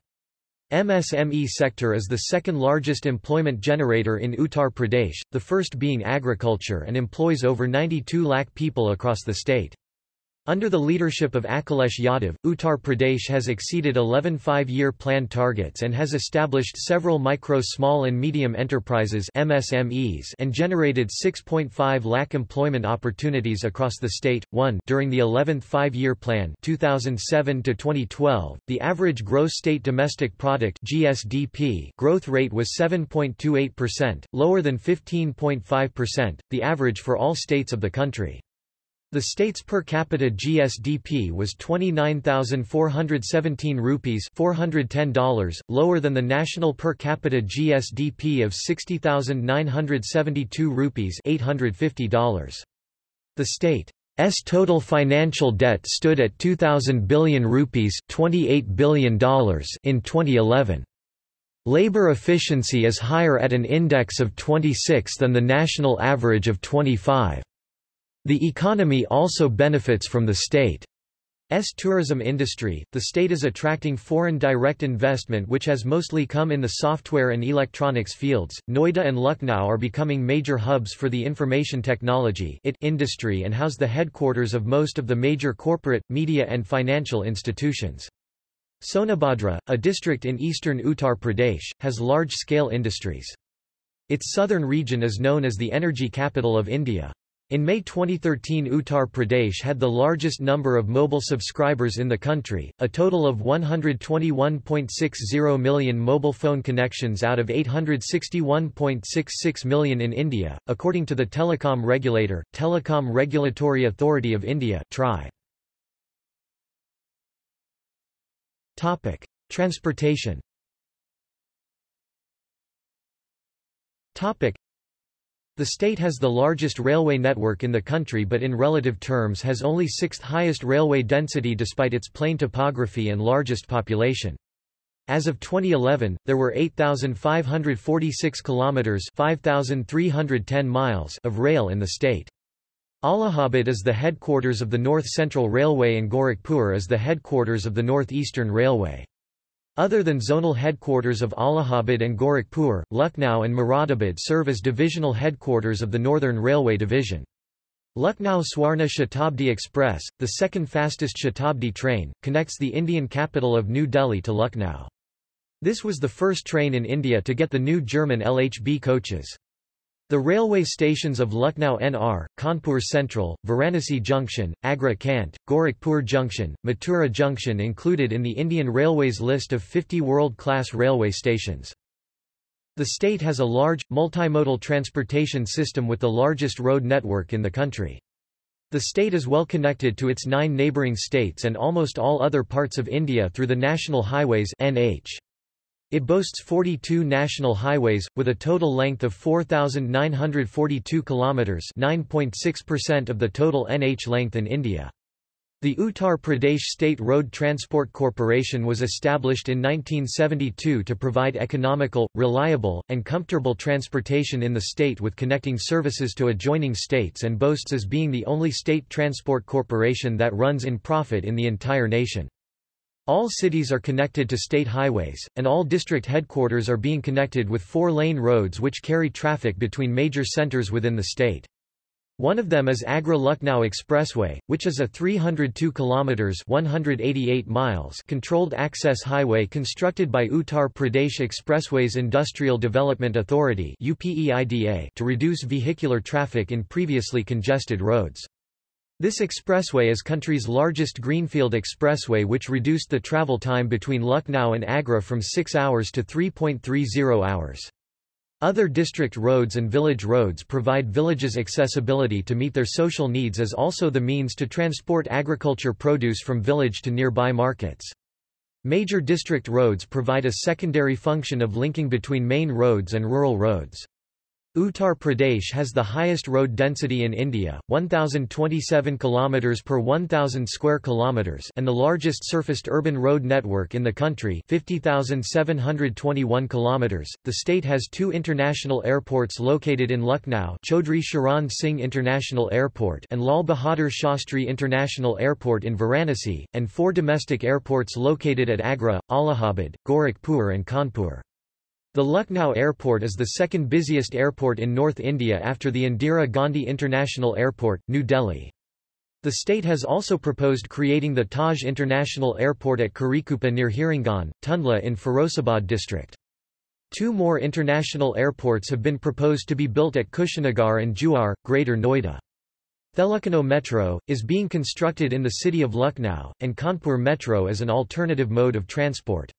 MSME sector is the second largest employment generator in Uttar Pradesh, the first being agriculture and employs over 92 lakh people across the state. Under the leadership of Akhilesh Yadav, Uttar Pradesh has exceeded 11 five-year plan targets and has established several micro small and medium enterprises MSMEs and generated 6.5 lakh employment opportunities across the state. 1 During the 11th five-year plan 2007 to 2012, the average gross state domestic product GSDP growth rate was 7.28%, lower than 15.5%, the average for all states of the country. The state's per capita GSDP was 29,417 rupees $410, lower than the national per capita GSDP of 60,972 rupees $850. The state's total financial debt stood at 2,000 billion rupees $28 billion in 2011. Labor efficiency is higher at an index of 26 than the national average of 25. The economy also benefits from the state's tourism industry. The state is attracting foreign direct investment which has mostly come in the software and electronics fields. Noida and Lucknow are becoming major hubs for the information technology industry and house the headquarters of most of the major corporate, media and financial institutions. Sonabhadra, a district in eastern Uttar Pradesh, has large-scale industries. Its southern region is known as the energy capital of India. In May 2013 Uttar Pradesh had the largest number of mobile subscribers in the country, a total of 121.60 million mobile phone connections out of 861.66 million in India, according to the telecom regulator, Telecom Regulatory Authority of India TRAI. Transportation the state has the largest railway network in the country but in relative terms has only sixth highest railway density despite its plain topography and largest population. As of 2011, there were 8,546 kilometers (5,310 miles) of rail in the state. Allahabad is the headquarters of the North Central Railway and Gorakhpur is the headquarters of the North Eastern Railway. Other than zonal headquarters of Allahabad and Gorakhpur, Lucknow and Moradabad serve as divisional headquarters of the Northern Railway Division. Lucknow Swarna Shatabdi Express, the second fastest Shatabdi train, connects the Indian capital of New Delhi to Lucknow. This was the first train in India to get the new German LHB coaches. The railway stations of Lucknow NR, Kanpur Central, Varanasi Junction, Agra Cant, Gorakhpur Junction, Mathura Junction included in the Indian Railways list of 50 world-class railway stations. The state has a large, multimodal transportation system with the largest road network in the country. The state is well connected to its nine neighbouring states and almost all other parts of India through the national highways NH. It boasts 42 national highways, with a total length of 4,942 kilometres 9.6% of the total NH length in India. The Uttar Pradesh State Road Transport Corporation was established in 1972 to provide economical, reliable, and comfortable transportation in the state with connecting services to adjoining states and boasts as being the only state transport corporation that runs in profit in the entire nation. All cities are connected to state highways, and all district headquarters are being connected with four-lane roads which carry traffic between major centers within the state. One of them is Agra-Lucknow Expressway, which is a 302 kilometers (188 miles) controlled access highway constructed by Uttar Pradesh Expressways Industrial Development Authority (UPEIDA) to reduce vehicular traffic in previously congested roads. This expressway is country's largest greenfield expressway which reduced the travel time between Lucknow and Agra from 6 hours to 3.30 hours. Other district roads and village roads provide villages accessibility to meet their social needs as also the means to transport agriculture produce from village to nearby markets. Major district roads provide a secondary function of linking between main roads and rural roads. Uttar Pradesh has the highest road density in India, 1027 km per 1000 square kilometers, and the largest surfaced urban road network in the country, 50721 km. The state has two international airports located in Lucknow, Chaudhry Charan Singh International Airport and Lal Bahadur Shastri International Airport in Varanasi, and four domestic airports located at Agra, Allahabad, Gorakhpur and Kanpur. The Lucknow Airport is the second busiest airport in North India after the Indira Gandhi International Airport, New Delhi. The state has also proposed creating the Taj International Airport at Karikupa near Hirangan, Tundla in Firozabad district. Two more international airports have been proposed to be built at Kushinagar and Jewar, Greater Noida. Thelucknow Metro, is being constructed in the city of Lucknow, and Kanpur Metro as an alternative mode of transport.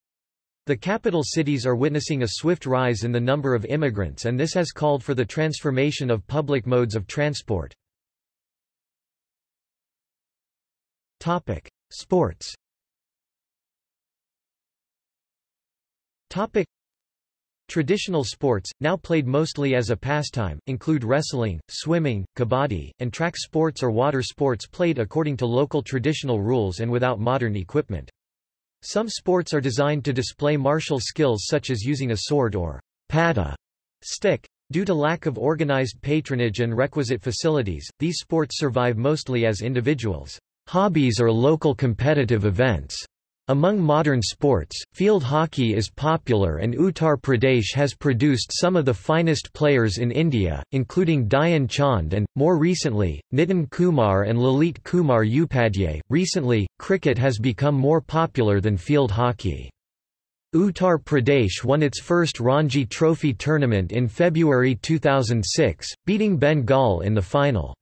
The capital cities are witnessing a swift rise in the number of immigrants and this has called for the transformation of public modes of transport. Topic: Sports. Topic: Traditional sports, now played mostly as a pastime, include wrestling, swimming, kabaddi, and track sports or water sports played according to local traditional rules and without modern equipment. Some sports are designed to display martial skills such as using a sword or pata stick. Due to lack of organized patronage and requisite facilities, these sports survive mostly as individuals hobbies or local competitive events. Among modern sports, field hockey is popular and Uttar Pradesh has produced some of the finest players in India, including Dhyan Chand and, more recently, Nitin Kumar and Lalit Kumar Upadhyay. Recently, cricket has become more popular than field hockey. Uttar Pradesh won its first Ranji Trophy tournament in February 2006, beating Bengal in the final.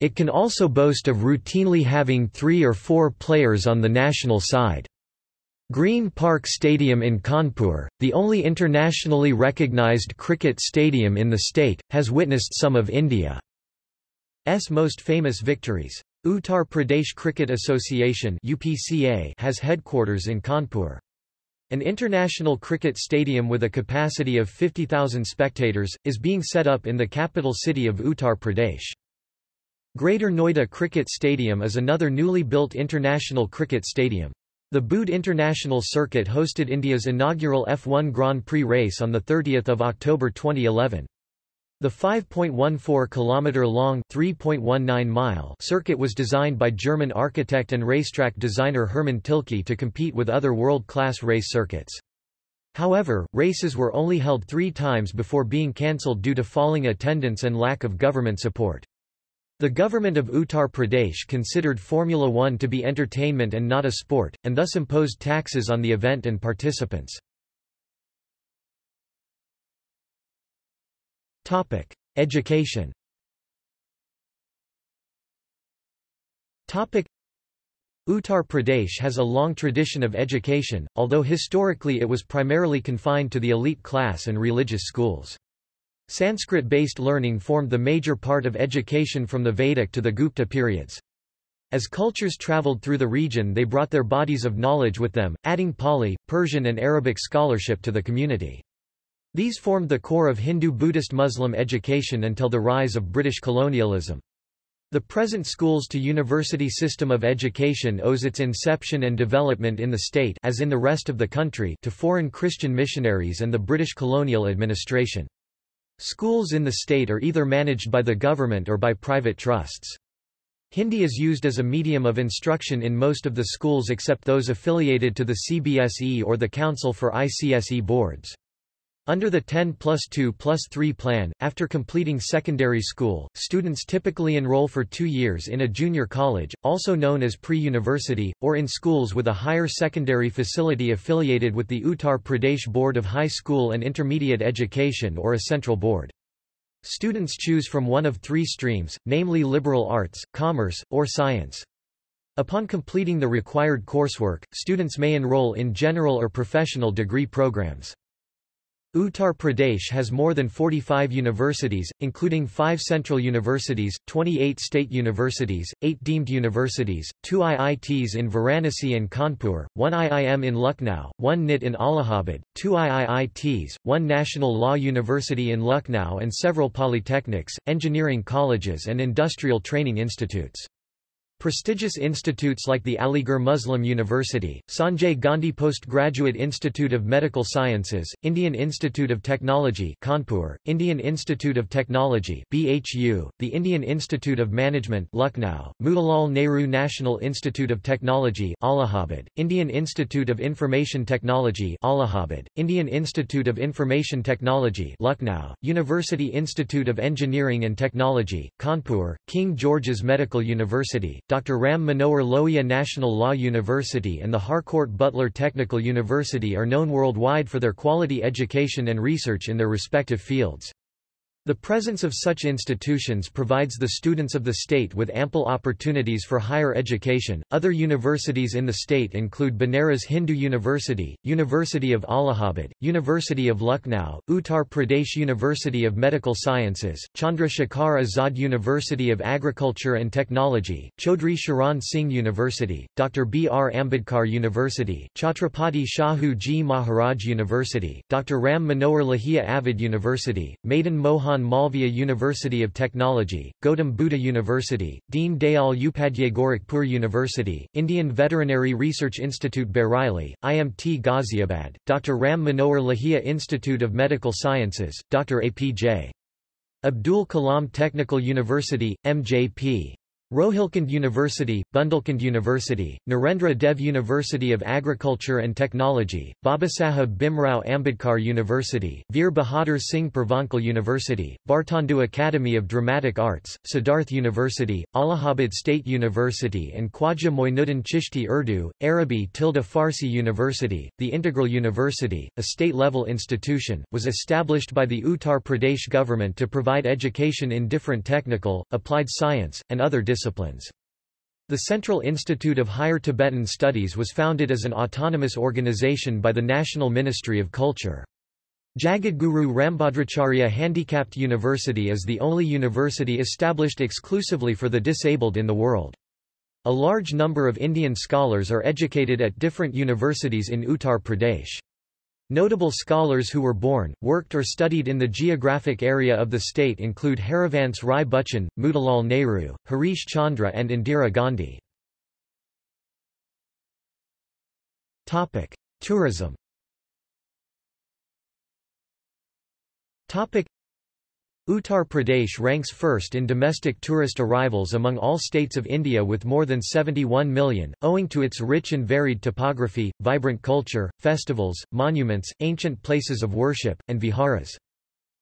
It can also boast of routinely having three or four players on the national side. Green Park Stadium in Kanpur, the only internationally recognized cricket stadium in the state, has witnessed some of India's most famous victories. Uttar Pradesh Cricket Association UPCA has headquarters in Kanpur. An international cricket stadium with a capacity of 50,000 spectators, is being set up in the capital city of Uttar Pradesh. Greater Noida Cricket Stadium is another newly built international cricket stadium. The Buddh International Circuit hosted India's inaugural F1 Grand Prix race on 30 October 2011. The 5.14 km-long (3.19-mile) circuit was designed by German architect and racetrack designer Hermann Tilke to compete with other world-class race circuits. However, races were only held three times before being cancelled due to falling attendance and lack of government support. The government of Uttar Pradesh considered Formula One to be entertainment and not a sport, and thus imposed taxes on the event and participants. Education Uttar Pradesh has a long tradition of education, although historically it was primarily confined to the elite class and religious schools. Sanskrit-based learning formed the major part of education from the Vedic to the Gupta periods. As cultures traveled through the region they brought their bodies of knowledge with them, adding Pali, Persian and Arabic scholarship to the community. These formed the core of Hindu-Buddhist-Muslim education until the rise of British colonialism. The present schools-to-university system of education owes its inception and development in the state as in the rest of the country to foreign Christian missionaries and the British colonial administration. Schools in the state are either managed by the government or by private trusts. Hindi is used as a medium of instruction in most of the schools except those affiliated to the CBSE or the Council for ICSE boards. Under the 10 plus 2 plus 3 plan, after completing secondary school, students typically enroll for two years in a junior college, also known as pre-university, or in schools with a higher secondary facility affiliated with the Uttar Pradesh Board of High School and Intermediate Education or a central board. Students choose from one of three streams, namely liberal arts, commerce, or science. Upon completing the required coursework, students may enroll in general or professional degree programs. Uttar Pradesh has more than 45 universities, including five central universities, 28 state universities, eight deemed universities, two IITs in Varanasi and Kanpur, one IIM in Lucknow, one NIT in Allahabad, two IIITs, one National Law University in Lucknow and several polytechnics, engineering colleges and industrial training institutes. Prestigious institutes like the Aligarh Muslim University, Sanjay Gandhi Postgraduate Institute of Medical Sciences, Indian Institute of Technology Kanpur, Indian Institute of Technology BHU, the Indian Institute of Management Lucknow, Motilal Nehru National Institute of Technology Allahabad, Indian Institute of Information Technology Allahabad, Indian Institute of Information Technology Lucknow, University Institute of Engineering and Technology, Kanpur, King George's Medical University, Dr. Ram Manohar Lohia National Law University and the Harcourt Butler Technical University are known worldwide for their quality education and research in their respective fields. The presence of such institutions provides the students of the state with ample opportunities for higher education. Other universities in the state include Banaras Hindu University, University of Allahabad, University of Lucknow, Uttar Pradesh University of Medical Sciences, Chandra Shekhar Azad University of Agriculture and Technology, Chaudhry Charan Singh University, Dr. B. R. Ambedkar University, Chhatrapati Shahu Ji Maharaj University, Dr. Ram Manohar Lohia Avadh University, Madan Mohan Mahan Malviya University of Technology, Gautam Buddha University, Deen Dayal Upadhyay Gorakhpur University, Indian Veterinary Research Institute Bareilly, IMT Ghaziabad, Dr. Ram Manohar Lohia Institute of Medical Sciences, Dr. APJ. Abdul Kalam Technical University, MJP. Rohilkhand University, Bundelkhand University, Narendra Dev University of Agriculture and Technology, Babasaheb Bhimrao Ambedkar University, Veer Bahadur Singh Purvanchal University, Bhartendu Academy of Dramatic Arts, Siddharth University, Allahabad State University and Khwaja Moinuddin Chishti Urdu, Arabi tilde Farsi University. The Integral University, a state-level institution, was established by the Uttar Pradesh government to provide education in different technical, applied science, and other disciplines disciplines. The Central Institute of Higher Tibetan Studies was founded as an autonomous organization by the National Ministry of Culture. Jagadguru Rambhadracharya Handicapped University is the only university established exclusively for the disabled in the world. A large number of Indian scholars are educated at different universities in Uttar Pradesh. Notable scholars who were born, worked or studied in the geographic area of the state include Harivansh Rai Bachchan, Motilal Nehru, Harish Chandra and Indira Gandhi. Tourism Uttar Pradesh ranks first in domestic tourist arrivals among all states of India with more than 71 million, owing to its rich and varied topography, vibrant culture, festivals, monuments, ancient places of worship, and viharas.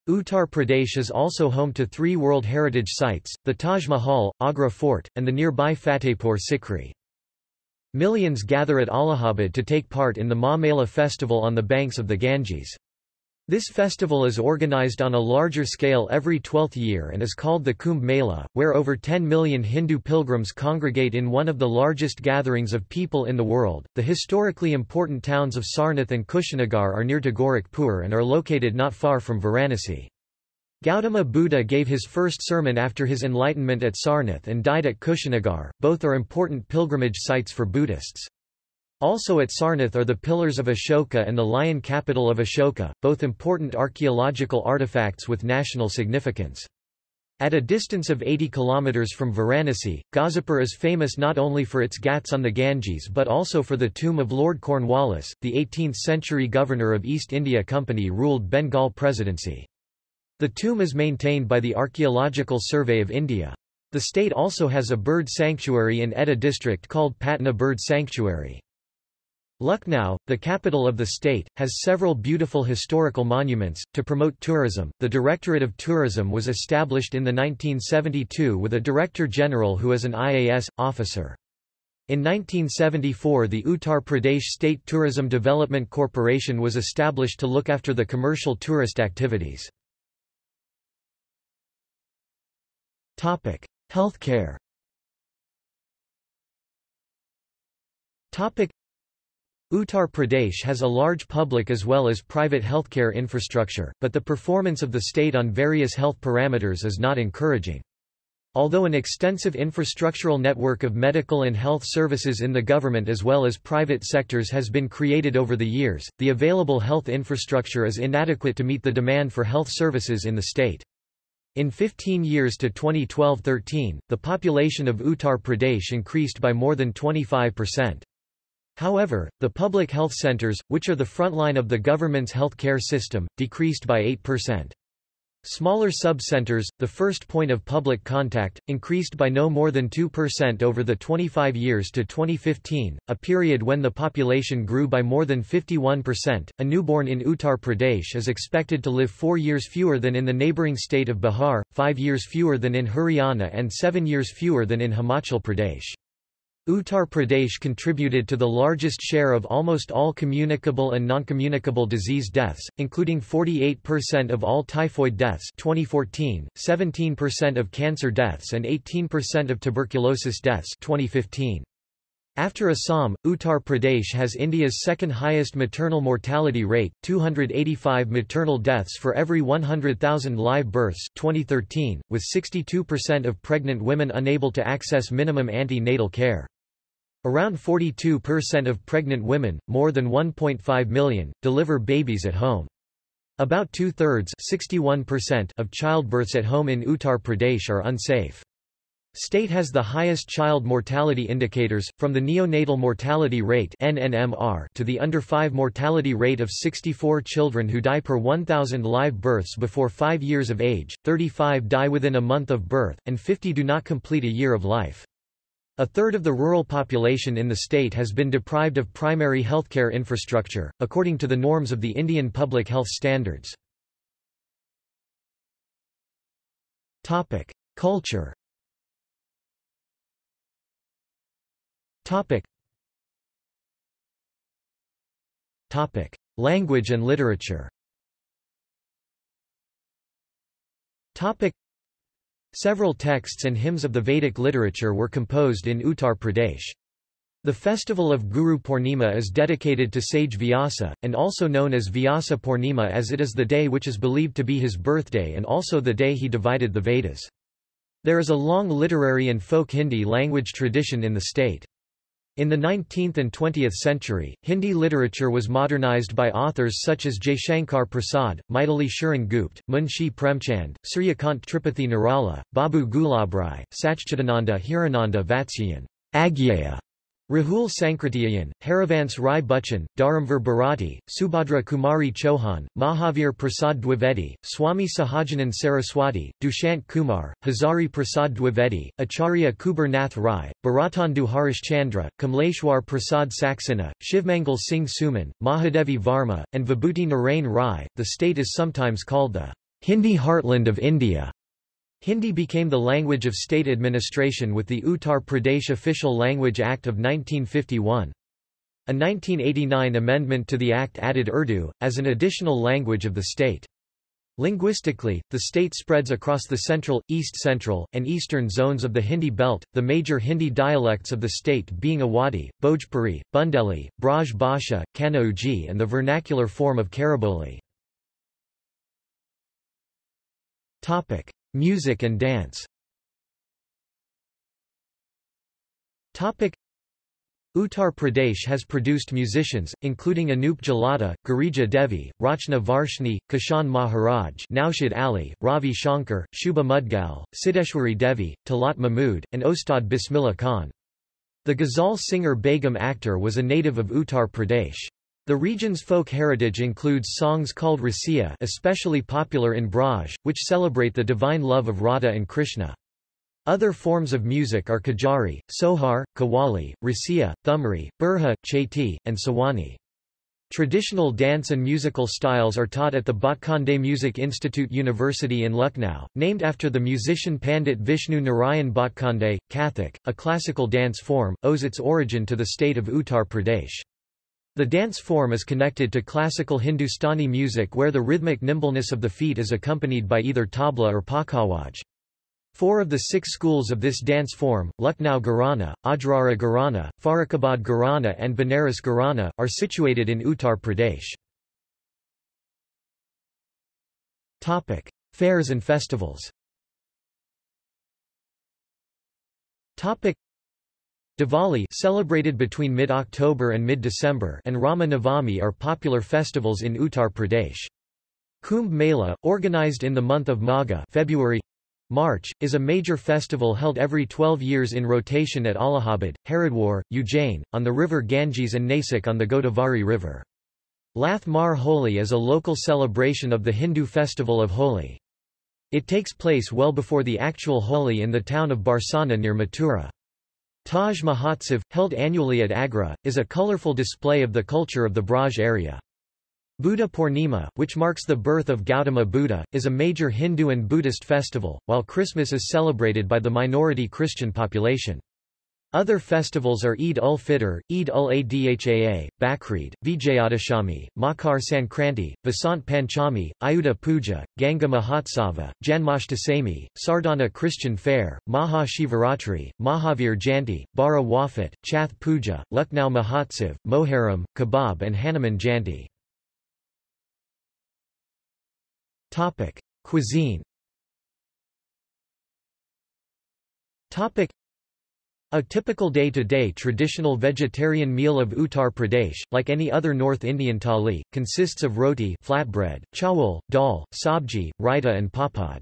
Uttar Pradesh is also home to three World Heritage Sites, the Taj Mahal, Agra Fort, and the nearby Fatehpur Sikri. Millions gather at Allahabad to take part in the Maha Mela festival on the banks of the Ganges. This festival is organized on a larger scale every twelfth year and is called the Kumbh Mela, where over 10 million Hindu pilgrims congregate in one of the largest gatherings of people in the world. The historically important towns of Sarnath and Kushinagar are near to Gorakhpur and are located not far from Varanasi. Gautama Buddha gave his first sermon after his enlightenment at Sarnath and died at Kushinagar. Both are important pilgrimage sites for Buddhists. Also at Sarnath are the Pillars of Ashoka and the Lion Capital of Ashoka, both important archaeological artifacts with national significance. At a distance of 80 kilometers from Varanasi, Ghazipur is famous not only for its ghats on the Ganges but also for the tomb of Lord Cornwallis, the 18th-century governor of East India Company ruled Bengal Presidency. The tomb is maintained by the Archaeological Survey of India. The state also has a bird sanctuary in Etah district called Patna Bird Sanctuary. Lucknow, the capital of the state, has several beautiful historical monuments. To promote tourism, the Directorate of Tourism was established in the 1972 with a Director General who is an IAS officer. In 1974 the Uttar Pradesh State Tourism Development Corporation was established to look after the commercial tourist activities. Topic: Healthcare. Topic: Uttar Pradesh has a large public as well as private healthcare infrastructure, but the performance of the state on various health parameters is not encouraging. Although an extensive infrastructural network of medical and health services in the government as well as private sectors has been created over the years, the available health infrastructure is inadequate to meet the demand for health services in the state. In 15 years to 2012-13, the population of Uttar Pradesh increased by more than 25%. However, the public health centers, which are the frontline of the government's health care system, decreased by 8%. Smaller sub-centers, the first point of public contact, increased by no more than 2% over the 25 years to 2015, a period when the population grew by more than 51%. A newborn in Uttar Pradesh is expected to live four years fewer than in the neighbouring state of Bihar, five years fewer than in Haryana and seven years fewer than in Himachal Pradesh. Uttar Pradesh contributed to the largest share of almost all communicable and noncommunicable disease deaths, including 48% of all typhoid deaths 2014, 17% of cancer deaths and 18% of tuberculosis deaths 2015. After Assam, Uttar Pradesh has India's second highest maternal mortality rate, 285 maternal deaths for every 100,000 live births 2013, with 62% of pregnant women unable to access minimum antenatal care. Around 42% of pregnant women, more than 1.5 million, deliver babies at home. About two-thirds of childbirths at home in Uttar Pradesh are unsafe. State has the highest child mortality indicators, from the neonatal mortality rate NNMR to the under 5 mortality rate of 64 children who die per 1,000 live births before 5 years of age, 35 die within a month of birth, and 50 do not complete a year of life. A third of the rural population in the state has been deprived of primary healthcare infrastructure, according to the norms of the Indian public health standards. Culture. Language and literature. Several texts and hymns of the Vedic literature were composed in Uttar Pradesh. The festival of Guru Purnima is dedicated to sage Vyasa, and also known as Vyasa Purnima as it is the day which is believed to be his birthday and also the day he divided the Vedas. There is a long literary and folk Hindi language tradition in the state. In the 19th and 20th century, Hindi literature was modernized by authors such as Jaishankar Prasad, Maithili Sharan Gupt, Munshi Premchand, Suryakant Tripathi Nirala, Babu Gulabrai, Sachchidananda Hirananda Vatsyayan, Agyeya, Rahul Sankrityayan, Harivansh Rai Bachchan, Dharamvir Bharati, Subhadra Kumari Chauhan, Mahavir Prasad Dwivedi, Swami Sahajanand Saraswati, Dushyant Kumar, Hazari Prasad Dwivedi, Acharya Kuber Nath Rai, Bharatendu Harish Chandra, Kamleshwar Prasad Saxena, Shivmangal Singh Suman, Mahadevi Varma, and Vibhuti Narain Rai. The state is sometimes called the Hindi heartland of India. Hindi became the language of state administration with the Uttar Pradesh Official Language Act of 1951. A 1989 amendment to the act added Urdu, as an additional language of the state. Linguistically, the state spreads across the central, east-central, and eastern zones of the Hindi belt, the major Hindi dialects of the state being Awadhi, Bhojpuri, Bundeli, Braj Bhasha, Kanauji and the vernacular form of Khariboli. Music and dance Uttar Pradesh has produced musicians, including Anup Jalota, Girija Devi, Rachna Varshni, Kishan Maharaj Naushad Ali, Ravi Shankar, Shubha Mudgal, Siddeshwari Devi, Talat Mahmud, and Ustad Bismillah Khan. The ghazal singer Begum Akhtar was a native of Uttar Pradesh. The region's folk heritage includes songs called Rasiya especially popular in Braj, which celebrate the divine love of Radha and Krishna. Other forms of music are Kajari, Sohar, Kawali, Rasiya, Thumri, Burha, Chaiti, and Sawani. Traditional dance and musical styles are taught at the Bhatkhande Music Institute University in Lucknow, named after the musician Pandit Vishnu Narayan Bhatkhande. Kathak, a classical dance form, owes its origin to the state of Uttar Pradesh. The dance form is connected to classical Hindustani music where the rhythmic nimbleness of the feet is accompanied by either tabla or pakhawaj. Four of the six schools of this dance form, Lucknow Gharana, Ajrara Gharana, Farrukhabad Gharana and Banaras Gharana, are situated in Uttar Pradesh. Topic. Fairs and festivals Topic. Diwali celebrated between mid-October and mid-December and Rama Navami are popular festivals in Uttar Pradesh. Kumbh Mela, organized in the month of Magha February March, is a major festival held every 12 years in rotation at Allahabad, Haridwar, Ujjain, on the river Ganges and Nasik on the Godavari River. Lath Mar Holi is a local celebration of the Hindu festival of Holi. It takes place well before the actual Holi in the town of Barsana near Mathura. Taj Mahotsav, held annually at Agra, is a colorful display of the culture of the Braj area. Buddha Purnima, which marks the birth of Gautama Buddha, is a major Hindu and Buddhist festival, while Christmas is celebrated by the minority Christian population. Other festivals are Eid ul-Fitr, Eid ul-Adha, Bakrid, Vijayadashami, Makar Sankranti, Vasant Panchami, Ayudha Puja, Ganga Mahotsava, Janmashtami, Sardana Christian Fair, Maha Shivaratri, Mahavir Janti, Bara Wafat, Chath Puja, Lucknow Mahotsav, Moharram, Kebab and Hanuman Janti. Topic. Cuisine a typical day-to-day -day traditional vegetarian meal of Uttar Pradesh, like any other North Indian thali, consists of roti flatbread, chawal, dal, sabji, raita and papad.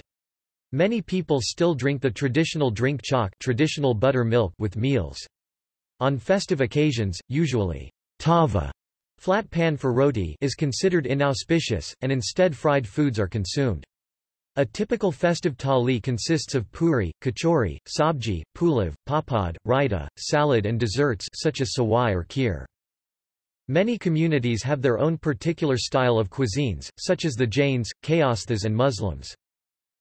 Many people still drink the traditional drink chak traditional butter milk with meals. On festive occasions, usually tava flat pan for roti is considered inauspicious, and instead fried foods are consumed. A typical festive thali consists of puri, kachori, sabji, pulav, papad, raita, salad and desserts such as sawai or kheer. Many communities have their own particular style of cuisines, such as the Jains, Kayasthas and Muslims.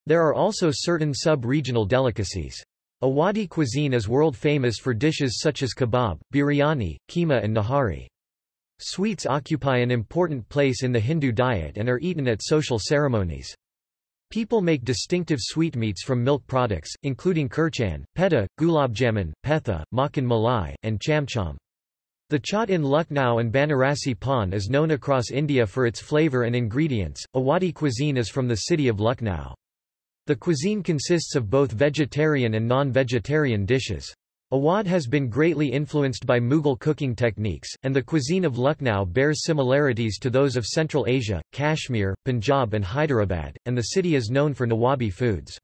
There are also certain sub-regional delicacies. Awadhi cuisine is world famous for dishes such as kebab, biryani, keema and nahari. Sweets occupy an important place in the Hindu diet and are eaten at social ceremonies. People make distinctive sweetmeats from milk products, including kirchan, peta, gulabjamun, petha, makhan malai, and chamcham. The chaat in Lucknow and Banarasi Pan is known across India for its flavor and ingredients. Awadhi cuisine is from the city of Lucknow. The cuisine consists of both vegetarian and non-vegetarian dishes. Awadh has been greatly influenced by Mughal cooking techniques, and the cuisine of Lucknow bears similarities to those of Central Asia, Kashmir, Punjab and Hyderabad, and the city is known for Nawabi foods.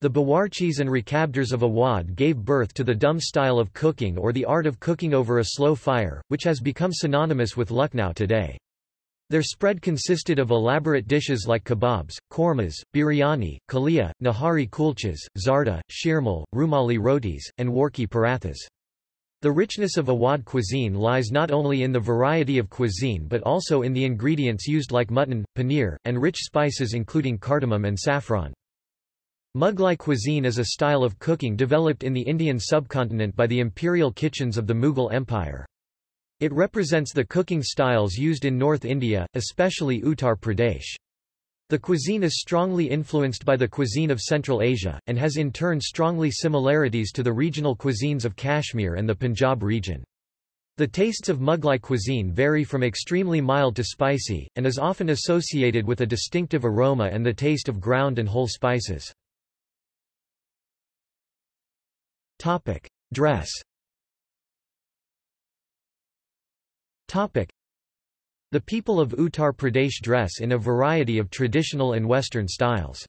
The Bawarchis and Rakabdars of Awadh gave birth to the dum style of cooking or the art of cooking over a slow fire, which has become synonymous with Lucknow today. Their spread consisted of elaborate dishes like kebabs, kormas, biryani, kalia, nahari kulchas, zarda, shirmal, rumali rotis, and warki parathas. The richness of Awadh cuisine lies not only in the variety of cuisine but also in the ingredients used like mutton, paneer, and rich spices including cardamom and saffron. Mughlai cuisine is a style of cooking developed in the Indian subcontinent by the imperial kitchens of the Mughal Empire. It represents the cooking styles used in North India, especially Uttar Pradesh. The cuisine is strongly influenced by the cuisine of Central Asia, and has in turn strongly similarities to the regional cuisines of Kashmir and the Punjab region. The tastes of Mughlai cuisine vary from extremely mild to spicy, and is often associated with a distinctive aroma and the taste of ground and whole spices. Dress The people of Uttar Pradesh dress in a variety of traditional and Western styles.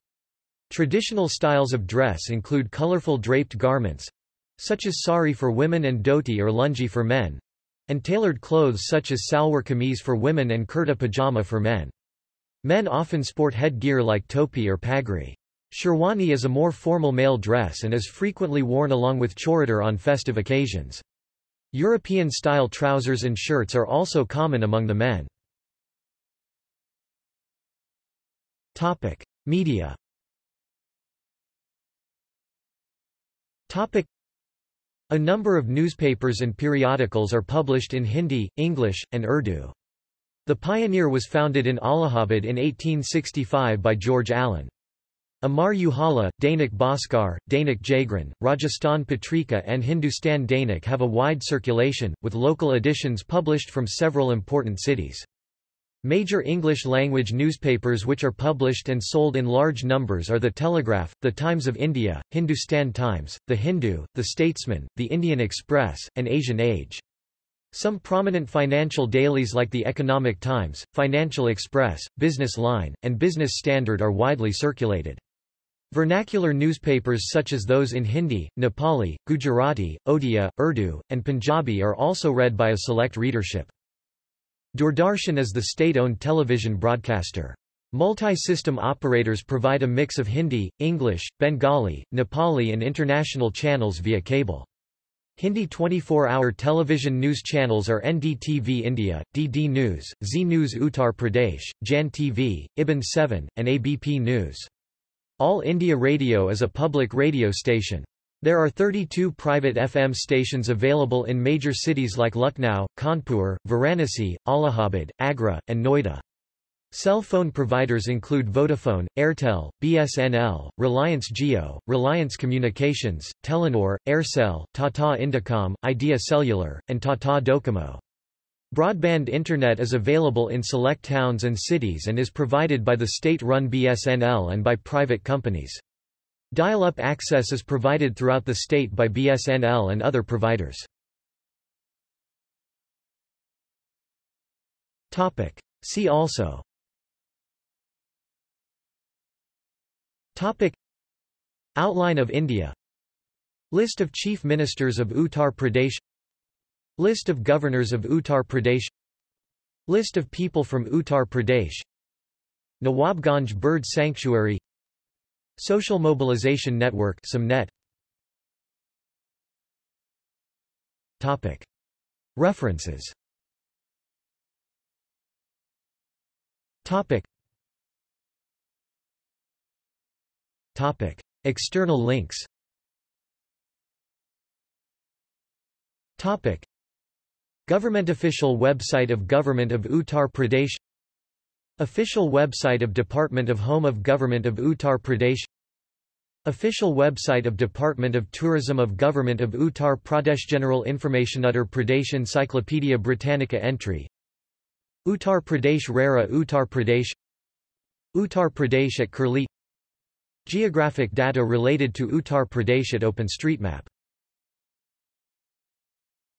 Traditional styles of dress include colorful draped garments, such as sari for women and dhoti or lungi for men, and tailored clothes such as salwar kameez for women and kurta pajama for men. Men often sport headgear like topi or pagri. Sherwani is a more formal male dress and is frequently worn along with churidar on festive occasions. European-style trousers and shirts are also common among the men. Topic: Media. Topic: A number of newspapers and periodicals are published in Hindi, English, and Urdu. The Pioneer was founded in Allahabad in 1865 by George Allen. Amar Ujala, Dainik Bhaskar, Dainik Jagran, Rajasthan Patrika and Hindustan Dainik have a wide circulation, with local editions published from several important cities. Major English-language newspapers which are published and sold in large numbers are The Telegraph, The Times of India, Hindustan Times, The Hindu, The Statesman, The Indian Express, and Asian Age. Some prominent financial dailies like The Economic Times, Financial Express, Business Line, and Business Standard are widely circulated. Vernacular newspapers such as those in Hindi, Nepali, Gujarati, Odia, Urdu, and Punjabi are also read by a select readership. Doordarshan is the state-owned television broadcaster. Multi-system operators provide a mix of Hindi, English, Bengali, Nepali and international channels via cable. Hindi 24-hour television news channels are NDTV India, DD News, Zee News Uttar Pradesh, Jan TV, IBN 7, and ABP News. All India Radio is a public radio station. There are 32 private FM stations available in major cities like Lucknow, Kanpur, Varanasi, Allahabad, Agra, and Noida. Cell phone providers include Vodafone, Airtel, BSNL, Reliance Jio, Reliance Communications, Telenor, Aircel, Tata Indicom, Idea Cellular, and Tata Docomo. Broadband Internet is available in select towns and cities and is provided by the state-run BSNL and by private companies. Dial-up access is provided throughout the state by BSNL and other providers. Topic. See also Topic Outline of India List of Chief Ministers of Uttar Pradesh List of Governors of Uttar Pradesh. List of people from Uttar Pradesh. Nawabganj Bird Sanctuary. Social Mobilization Network Topic. References. Topic. Topic. External links. Topic Government official website of Government of Uttar Pradesh Official website of Department of Home of Government of Uttar Pradesh Official website of Department of Tourism of Government of Uttar Pradesh General Information Uttar Pradesh Encyclopedia Britannica entry. Uttar Pradesh Rara Uttar Pradesh. Uttar Pradesh at Curlie. Geographic data related to Uttar Pradesh at OpenStreetMap